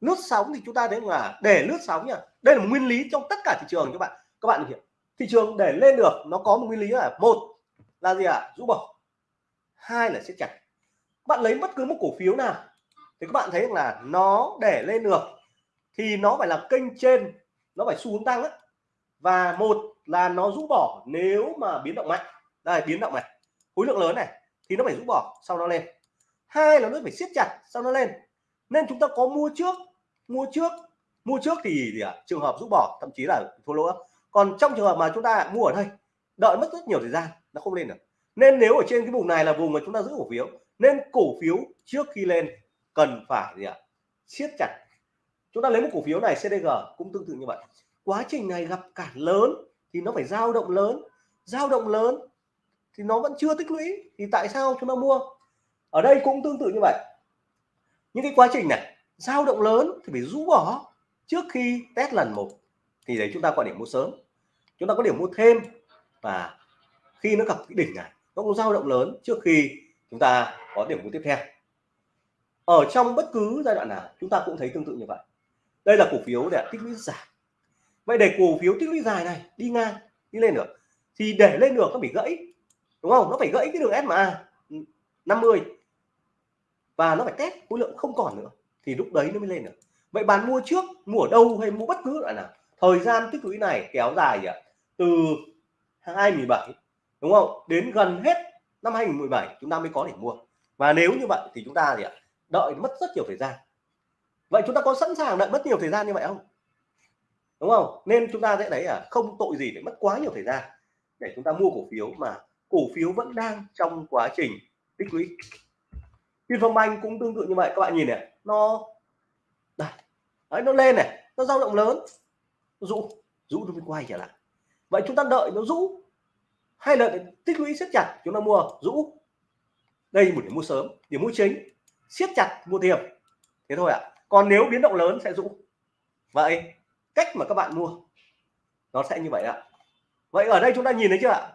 lướt sóng thì chúng ta thấy là để lướt sóng nha, đây là một nguyên lý trong tất cả thị trường các bạn các bạn hiểu. Thị trường để lên được nó có một nguyên lý là một là gì ạ? Rũ bỏ, hai là siết chặt. Bạn lấy bất cứ một cổ phiếu nào thì các bạn thấy là nó để lên được thì nó phải là kênh trên nó phải xu hướng tăng á. Và một là nó rũ bỏ nếu mà biến động mạnh. Đây biến động này khối lượng lớn này thì nó phải rũ bỏ sau nó lên. Hai là nó phải siết chặt sau nó lên. Nên chúng ta có mua trước mua trước mua trước thì, thì à, trường hợp rũ bỏ thậm chí là thua lỗ. Còn trong trường hợp mà chúng ta mua ở đây đợi mất rất nhiều thời gian nó không lên được. Nên nếu ở trên cái vùng này là vùng mà chúng ta giữ cổ phiếu nên cổ phiếu trước khi lên cần phải gì ạ? Siết chặt. Chúng ta lấy một cổ phiếu này CDG cũng tương tự như vậy. Quá trình này gặp cản lớn thì nó phải dao động lớn. Dao động lớn thì nó vẫn chưa tích lũy, thì tại sao chúng ta mua? Ở đây cũng tương tự như vậy. Những cái quá trình này, dao động lớn thì phải rũ bỏ trước khi test lần một. Thì đấy, chúng ta có điểm mua sớm. Chúng ta có điểm mua thêm. Và khi nó gặp cái đỉnh này, nó cũng dao động lớn trước khi chúng ta có điểm mua tiếp theo ở trong bất cứ giai đoạn nào, chúng ta cũng thấy tương tự như vậy. Đây là cổ phiếu để tích lũy dài. Vậy để cổ phiếu tích lũy dài này đi ngang, đi lên được, thì để lên được nó bị gãy, đúng không? Nó phải gãy cái đường SMA 50 và nó phải test khối lượng không còn nữa, thì lúc đấy nó mới lên được. Vậy bạn mua trước, mua ở đâu hay mua bất cứ loại nào? Thời gian tích lũy này kéo dài gì ạ, từ 2017 đúng không? Đến gần hết năm 2017 chúng ta mới có để mua. Và nếu như vậy thì chúng ta gì ạ? Đợi mất rất nhiều thời gian. Vậy chúng ta có sẵn sàng đợi mất nhiều thời gian như vậy không? Đúng không? Nên chúng ta sẽ thấy à không tội gì để mất quá nhiều thời gian để chúng ta mua cổ phiếu mà cổ phiếu vẫn đang trong quá trình tích lũy. Vinfombank cũng tương tự như vậy. Các bạn nhìn này nó đây đấy, nó lên này nó dao động lớn rũ rũ nó mới quay trở lại. Vậy chúng ta đợi nó rũ hay là tích lũy siết chặt chúng ta mua rũ? Đây một điểm mua sớm điểm mua chính siết chặt mua thêm thế thôi ạ. À. còn nếu biến động lớn sẽ rũ. Vậy, cách mà các bạn mua, nó sẽ như vậy ạ. Vậy ở đây chúng ta nhìn thấy chưa ạ?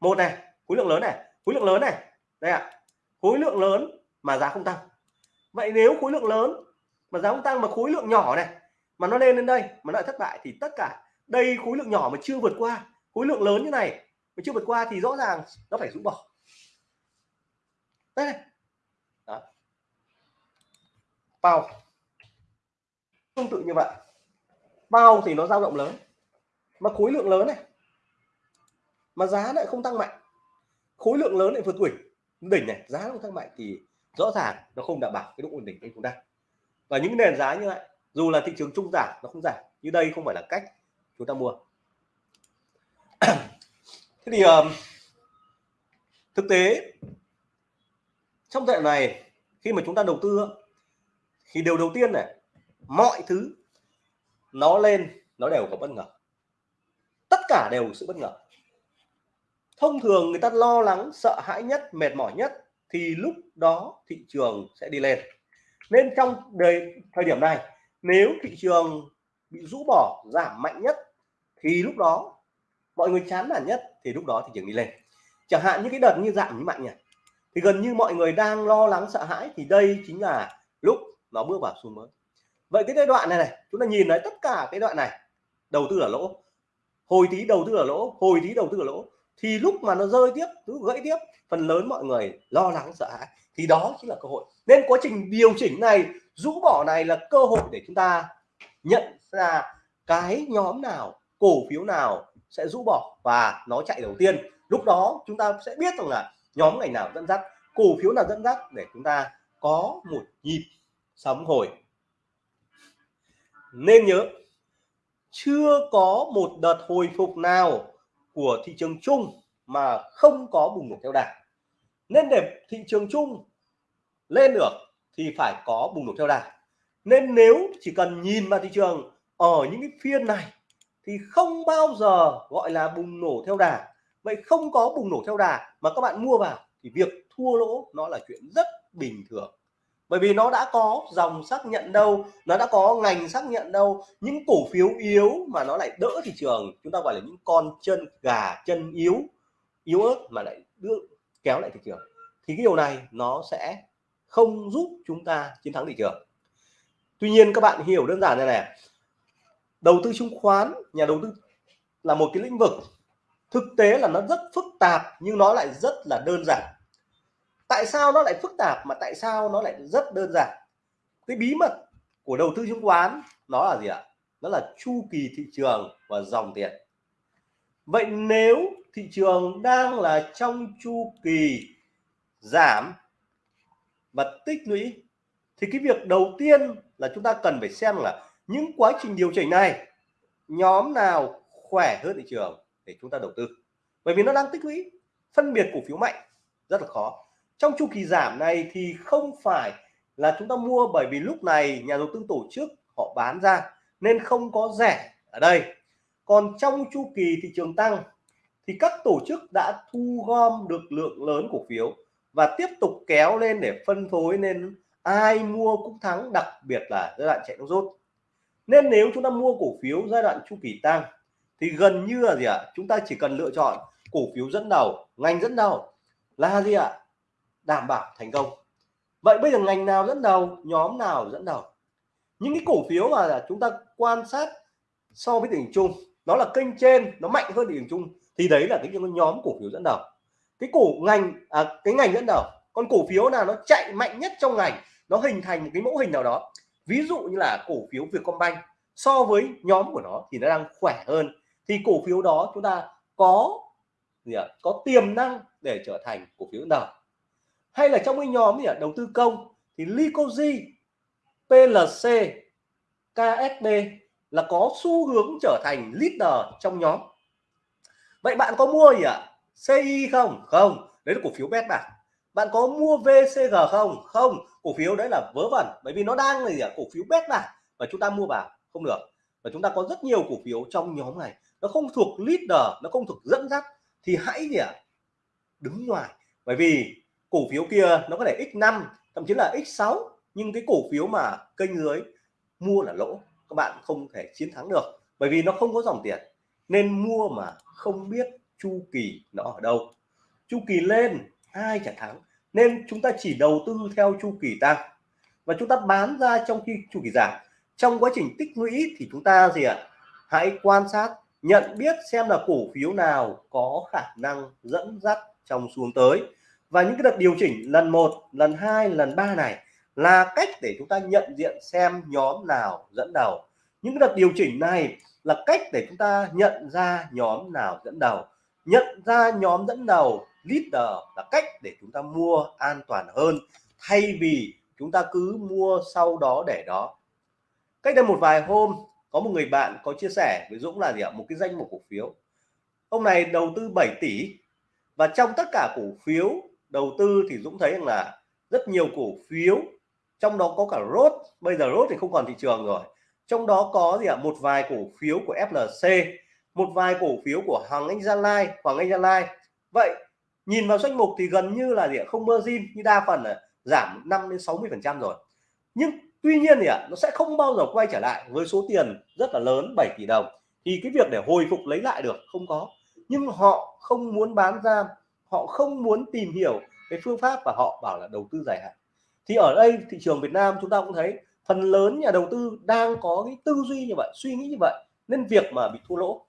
Một này, khối lượng lớn này, khối lượng lớn này. Đây ạ. Khối lượng lớn mà giá không tăng. Vậy nếu khối lượng lớn mà giá không tăng mà khối lượng nhỏ này, mà nó lên lên đây, mà nó lại thất bại, thì tất cả đây khối lượng nhỏ mà chưa vượt qua, khối lượng lớn như này mà chưa vượt qua thì rõ ràng nó phải rũ bỏ. Đây này bao. Tương tự như vậy. Bao thì nó dao động lớn mà khối lượng lớn này mà giá lại không tăng mạnh. Khối lượng lớn lại vượt đỉnh đỉnh này giá không tăng mạnh thì rõ ràng nó không đảm bảo cái độ ổn định của chúng ta. Và những nền giá như vậy dù là thị trường trung giảm nó không giảm. Như đây không phải là cách chúng ta mua. Thế thì um, thực tế trong thời này khi mà chúng ta đầu tư thì điều đầu tiên này, mọi thứ nó lên, nó đều có bất ngờ. Tất cả đều sự bất ngờ. Thông thường người ta lo lắng, sợ hãi nhất, mệt mỏi nhất, thì lúc đó thị trường sẽ đi lên. Nên trong đời, thời điểm này, nếu thị trường bị rũ bỏ, giảm mạnh nhất, thì lúc đó, mọi người chán nản nhất, thì lúc đó thị trường đi lên. Chẳng hạn như cái đợt như giảm như mạnh nhỉ? Thì gần như mọi người đang lo lắng, sợ hãi, thì đây chính là lúc nó bước vào xu mới. Vậy cái giai đoạn này này, chúng ta nhìn thấy tất cả cái đoạn này, đầu tư ở lỗ. Hồi tí đầu tư ở lỗ, hồi tí đầu tư ở lỗ. Thì lúc mà nó rơi tiếp, cứ gãy tiếp, phần lớn mọi người lo lắng, sợ hãi. Thì đó chính là cơ hội. Nên quá trình điều chỉnh này, rũ bỏ này là cơ hội để chúng ta nhận ra cái nhóm nào, cổ phiếu nào sẽ rũ bỏ và nó chạy đầu tiên. Lúc đó chúng ta sẽ biết rằng là nhóm ngành nào dẫn dắt, cổ phiếu nào dẫn dắt để chúng ta có một nhịp sóng hồi nên nhớ, chưa có một đợt hồi phục nào của thị trường chung mà không có bùng nổ theo đà. Nên để thị trường chung lên được thì phải có bùng nổ theo đà. Nên nếu chỉ cần nhìn vào thị trường ở những cái phiên này thì không bao giờ gọi là bùng nổ theo đà. Vậy không có bùng nổ theo đà mà các bạn mua vào thì việc thua lỗ nó là chuyện rất bình thường bởi vì nó đã có dòng xác nhận đâu, nó đã có ngành xác nhận đâu. Những cổ phiếu yếu mà nó lại đỡ thị trường, chúng ta gọi là những con chân gà, chân yếu yếu ớt mà lại đưa, kéo lại thị trường, thì cái điều này nó sẽ không giúp chúng ta chiến thắng thị trường. Tuy nhiên các bạn hiểu đơn giản này này, đầu tư chứng khoán, nhà đầu tư là một cái lĩnh vực thực tế là nó rất phức tạp nhưng nó lại rất là đơn giản tại sao nó lại phức tạp mà tại sao nó lại rất đơn giản? Cái bí mật của đầu tư chứng khoán nó là gì ạ? Nó là chu kỳ thị trường và dòng tiền. Vậy nếu thị trường đang là trong chu kỳ giảm và tích lũy, thì cái việc đầu tiên là chúng ta cần phải xem là những quá trình điều chỉnh này, nhóm nào khỏe hơn thị trường để chúng ta đầu tư? Bởi vì nó đang tích lũy, phân biệt cổ phiếu mạnh, rất là khó trong chu kỳ giảm này thì không phải là chúng ta mua bởi vì lúc này nhà đầu tư tổ chức họ bán ra nên không có rẻ ở đây. Còn trong chu kỳ thị trường tăng thì các tổ chức đã thu gom được lượng lớn cổ phiếu và tiếp tục kéo lên để phân phối nên ai mua cũng thắng, đặc biệt là giai đoạn chạy nước rút. Nên nếu chúng ta mua cổ phiếu giai đoạn chu kỳ tăng thì gần như là gì ạ? Chúng ta chỉ cần lựa chọn cổ phiếu dẫn đầu, ngành dẫn đầu là gì ạ? Đảm bảo thành công. Vậy bây giờ ngành nào dẫn đầu nhóm nào dẫn đầu? Những cái cổ phiếu mà chúng ta quan sát so với đỉnh chung nó là kênh trên nó mạnh hơn đỉnh chung thì đấy là cái nhóm cổ phiếu dẫn đầu. Cái cổ ngành à, cái ngành dẫn đầu còn cổ phiếu nào nó chạy mạnh nhất trong ngành nó hình thành một cái mẫu hình nào đó. Ví dụ như là cổ phiếu Vietcombank so với nhóm của nó thì nó đang khỏe hơn. Thì cổ phiếu đó chúng ta có gì ạ? Có tiềm năng để trở thành cổ phiếu dẫn đầu hay là trong cái nhóm gì ạ? Đầu tư công thì Lycosi, PLC KSB là có xu hướng trở thành leader trong nhóm. Vậy bạn có mua gì ạ? CI không? Không. Đấy là cổ phiếu bet bạn. bạn có mua VCG không? Không. Cổ phiếu đấy là vớ vẩn bởi vì nó đang là gì ạ? Cổ phiếu bet bạc. Và chúng ta mua vào không được. Và chúng ta có rất nhiều cổ phiếu trong nhóm này. Nó không thuộc leader nó không thuộc dẫn dắt. Thì hãy gì ạ? Đứng ngoài. Bởi vì cổ phiếu kia nó có thể x5 thậm chí là x6 nhưng cái cổ phiếu mà kênh dưới mua là lỗ, các bạn không thể chiến thắng được, bởi vì nó không có dòng tiền, nên mua mà không biết chu kỳ nó ở đâu. Chu kỳ lên, ai trả thắng, nên chúng ta chỉ đầu tư theo chu kỳ tăng. Và chúng ta bán ra trong khi chu kỳ giảm. Trong quá trình tích lũy thì chúng ta gì ạ? Hãy quan sát, nhận biết xem là cổ phiếu nào có khả năng dẫn dắt trong xuống tới và những cái đợt điều chỉnh lần một, lần hai, lần ba này là cách để chúng ta nhận diện xem nhóm nào dẫn đầu. Những cái đợt điều chỉnh này là cách để chúng ta nhận ra nhóm nào dẫn đầu. Nhận ra nhóm dẫn đầu, leader là cách để chúng ta mua an toàn hơn, thay vì chúng ta cứ mua sau đó để đó. Cách đây một vài hôm, có một người bạn có chia sẻ với Dũng là gì ạ? Một cái danh mục cổ phiếu. Ông này đầu tư 7 tỷ và trong tất cả cổ phiếu đầu tư thì Dũng thấy rằng là rất nhiều cổ phiếu, trong đó có cả rốt bây giờ rốt thì không còn thị trường rồi. Trong đó có gì ạ? Một vài cổ phiếu của FLC một vài cổ phiếu của Hoàng Anh Gia Lai, Hoàng Anh Gia Lai. Vậy, nhìn vào danh mục thì gần như là gì ạ? Không mơ zin như đa phần là giảm 5 đến 60 phần trăm rồi. Nhưng tuy nhiên thì ạ, nó sẽ không bao giờ quay trở lại với số tiền rất là lớn 7 tỷ đồng. Thì cái việc để hồi phục lấy lại được không có. Nhưng họ không muốn bán ra họ không muốn tìm hiểu cái phương pháp và họ bảo là đầu tư dài hạn. Thì ở đây thị trường Việt Nam chúng ta cũng thấy phần lớn nhà đầu tư đang có cái tư duy như vậy, suy nghĩ như vậy, nên việc mà bị thua lỗ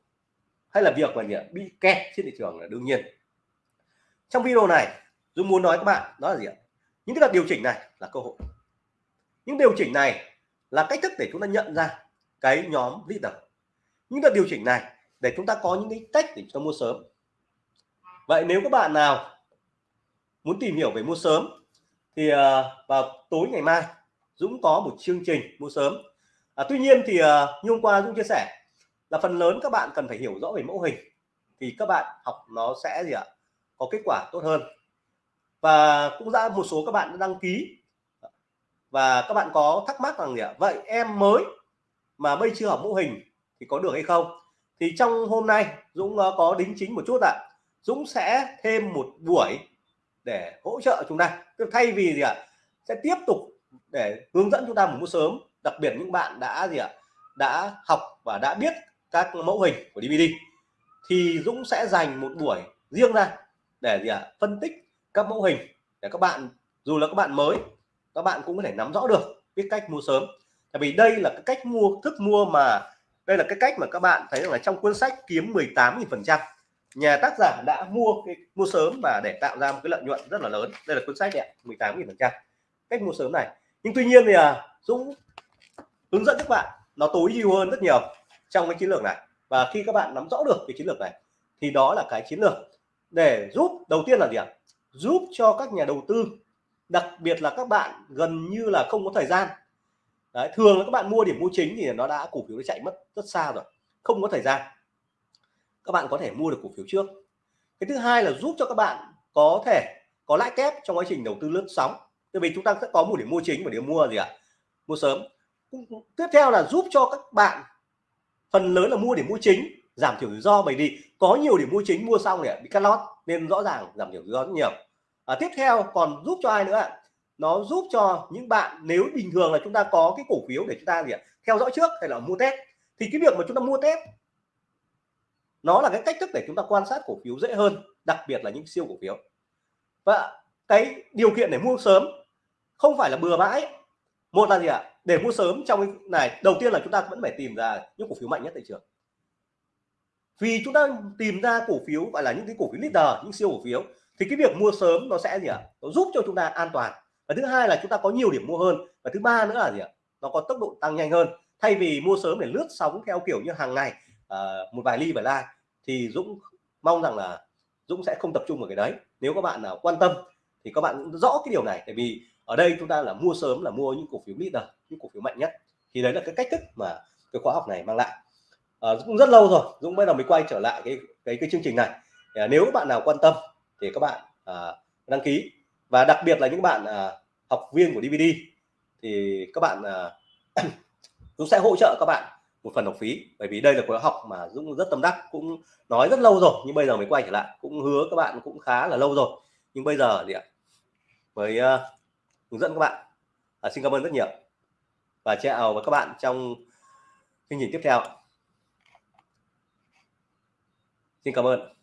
hay là việc mà bị kẹt trên thị trường là đương nhiên. Trong video này Dung muốn nói các bạn, đó là gì ạ? Những cái đợt điều chỉnh này là cơ hội. Những điều chỉnh này là cách thức để chúng ta nhận ra cái nhóm leader. Những đợt điều chỉnh này để chúng ta có những cái cách để chúng ta mua sớm vậy nếu các bạn nào muốn tìm hiểu về mua sớm thì à, vào tối ngày mai Dũng có một chương trình mua sớm. À, tuy nhiên thì à, như hôm qua Dũng chia sẻ là phần lớn các bạn cần phải hiểu rõ về mẫu hình thì các bạn học nó sẽ gì ạ? Có kết quả tốt hơn. Và cũng ra một số các bạn đã đăng ký và các bạn có thắc mắc rằng gì ạ? Vậy em mới mà bây chưa học mẫu hình thì có được hay không? Thì trong hôm nay Dũng à, có đính chính một chút ạ. Dũng sẽ thêm một buổi để hỗ trợ chúng ta. Tức thay vì gì ạ? Sẽ tiếp tục để hướng dẫn chúng ta một mua sớm. Đặc biệt những bạn đã gì ạ? Đã học và đã biết các mẫu hình của DVD thì Dũng sẽ dành một buổi riêng ra để gì ạ? Phân tích các mẫu hình để các bạn, dù là các bạn mới, các bạn cũng có thể nắm rõ được biết cách mua sớm. Tại vì đây là cái cách mua, thức mua mà, đây là cái cách mà các bạn thấy rằng là trong cuốn sách kiếm 18.000 phần trăm nhà tác giả đã mua cái mua sớm và để tạo ra một cái lợi nhuận rất là lớn. Đây là cuốn sách đẹp 18.000 phần trăm. Cách mua sớm này. Nhưng tuy nhiên thì à, Dũng hướng dẫn các bạn nó tối ưu hơn rất nhiều trong cái chiến lược này. Và khi các bạn nắm rõ được cái chiến lược này thì đó là cái chiến lược để giúp đầu tiên là gì ạ? Giúp cho các nhà đầu tư đặc biệt là các bạn gần như là không có thời gian. Đấy, thường là các bạn mua điểm mua chính thì nó đã cổ phiếu nó chạy mất rất xa rồi không có thời gian các bạn có thể mua được cổ phiếu trước. Cái thứ hai là giúp cho các bạn có thể có lãi kép trong quá trình đầu tư lướt sóng. Tại vì chúng ta sẽ có một điểm mua chính và điểm mua gì ạ? Mua sớm. Tiếp theo là giúp cho các bạn phần lớn là mua điểm mua chính giảm thiểu rủi ro. Bởi vì có nhiều điểm mua chính mua xong để bị cắt lót nên rõ ràng giảm thiểu rủi ro rất nhiều. À, tiếp theo còn giúp cho ai nữa ạ? Nó giúp cho những bạn nếu bình thường là chúng ta có cái cổ phiếu để chúng ta gì ạ? Theo dõi trước hay là mua test. Thì cái việc mà chúng ta mua test nó là cái cách thức để chúng ta quan sát cổ phiếu dễ hơn đặc biệt là những siêu cổ phiếu. Và cái điều kiện để mua sớm không phải là bừa bãi. Một là gì ạ? Để mua sớm trong cái này đầu tiên là chúng ta vẫn phải tìm ra những cổ phiếu mạnh nhất thị trường. Vì chúng ta tìm ra cổ phiếu gọi là những cái cổ phiếu leader những siêu cổ phiếu thì cái việc mua sớm nó sẽ gì ạ? Nó giúp cho chúng ta an toàn. Và thứ hai là chúng ta có nhiều điểm mua hơn. Và thứ ba nữa là gì ạ? Nó có tốc độ tăng nhanh hơn. Thay vì mua sớm để lướt sóng theo kiểu như hàng ngày uh, một vài ly vài like thì Dũng mong rằng là Dũng sẽ không tập trung vào cái đấy. Nếu các bạn nào quan tâm thì các bạn cũng rõ cái điều này. Tại vì ở đây chúng ta là mua sớm là mua những cổ phiếu leader những cổ phiếu mạnh nhất. Thì đấy là cái cách thức mà cái khóa học này mang lại. Ờ, à, cũng rất lâu rồi Dũng bây giờ mới quay trở lại cái cái cái chương trình này. À, nếu bạn nào quan tâm thì các bạn à, đăng ký. Và đặc biệt là những bạn à, học viên của DVD thì các bạn à, Dũng sẽ hỗ trợ các bạn một phần học phí. Bởi vì đây là khóa học mà Dũng rất tâm đắc cũng nói rất lâu rồi nhưng bây giờ mới quay trở lại cũng hứa các bạn cũng khá là lâu rồi. Nhưng bây giờ thì ạ mới uh, hướng dẫn các bạn. À, xin cảm ơn rất nhiều. Và chào với các bạn trong chương trình tiếp theo xin cảm ơn.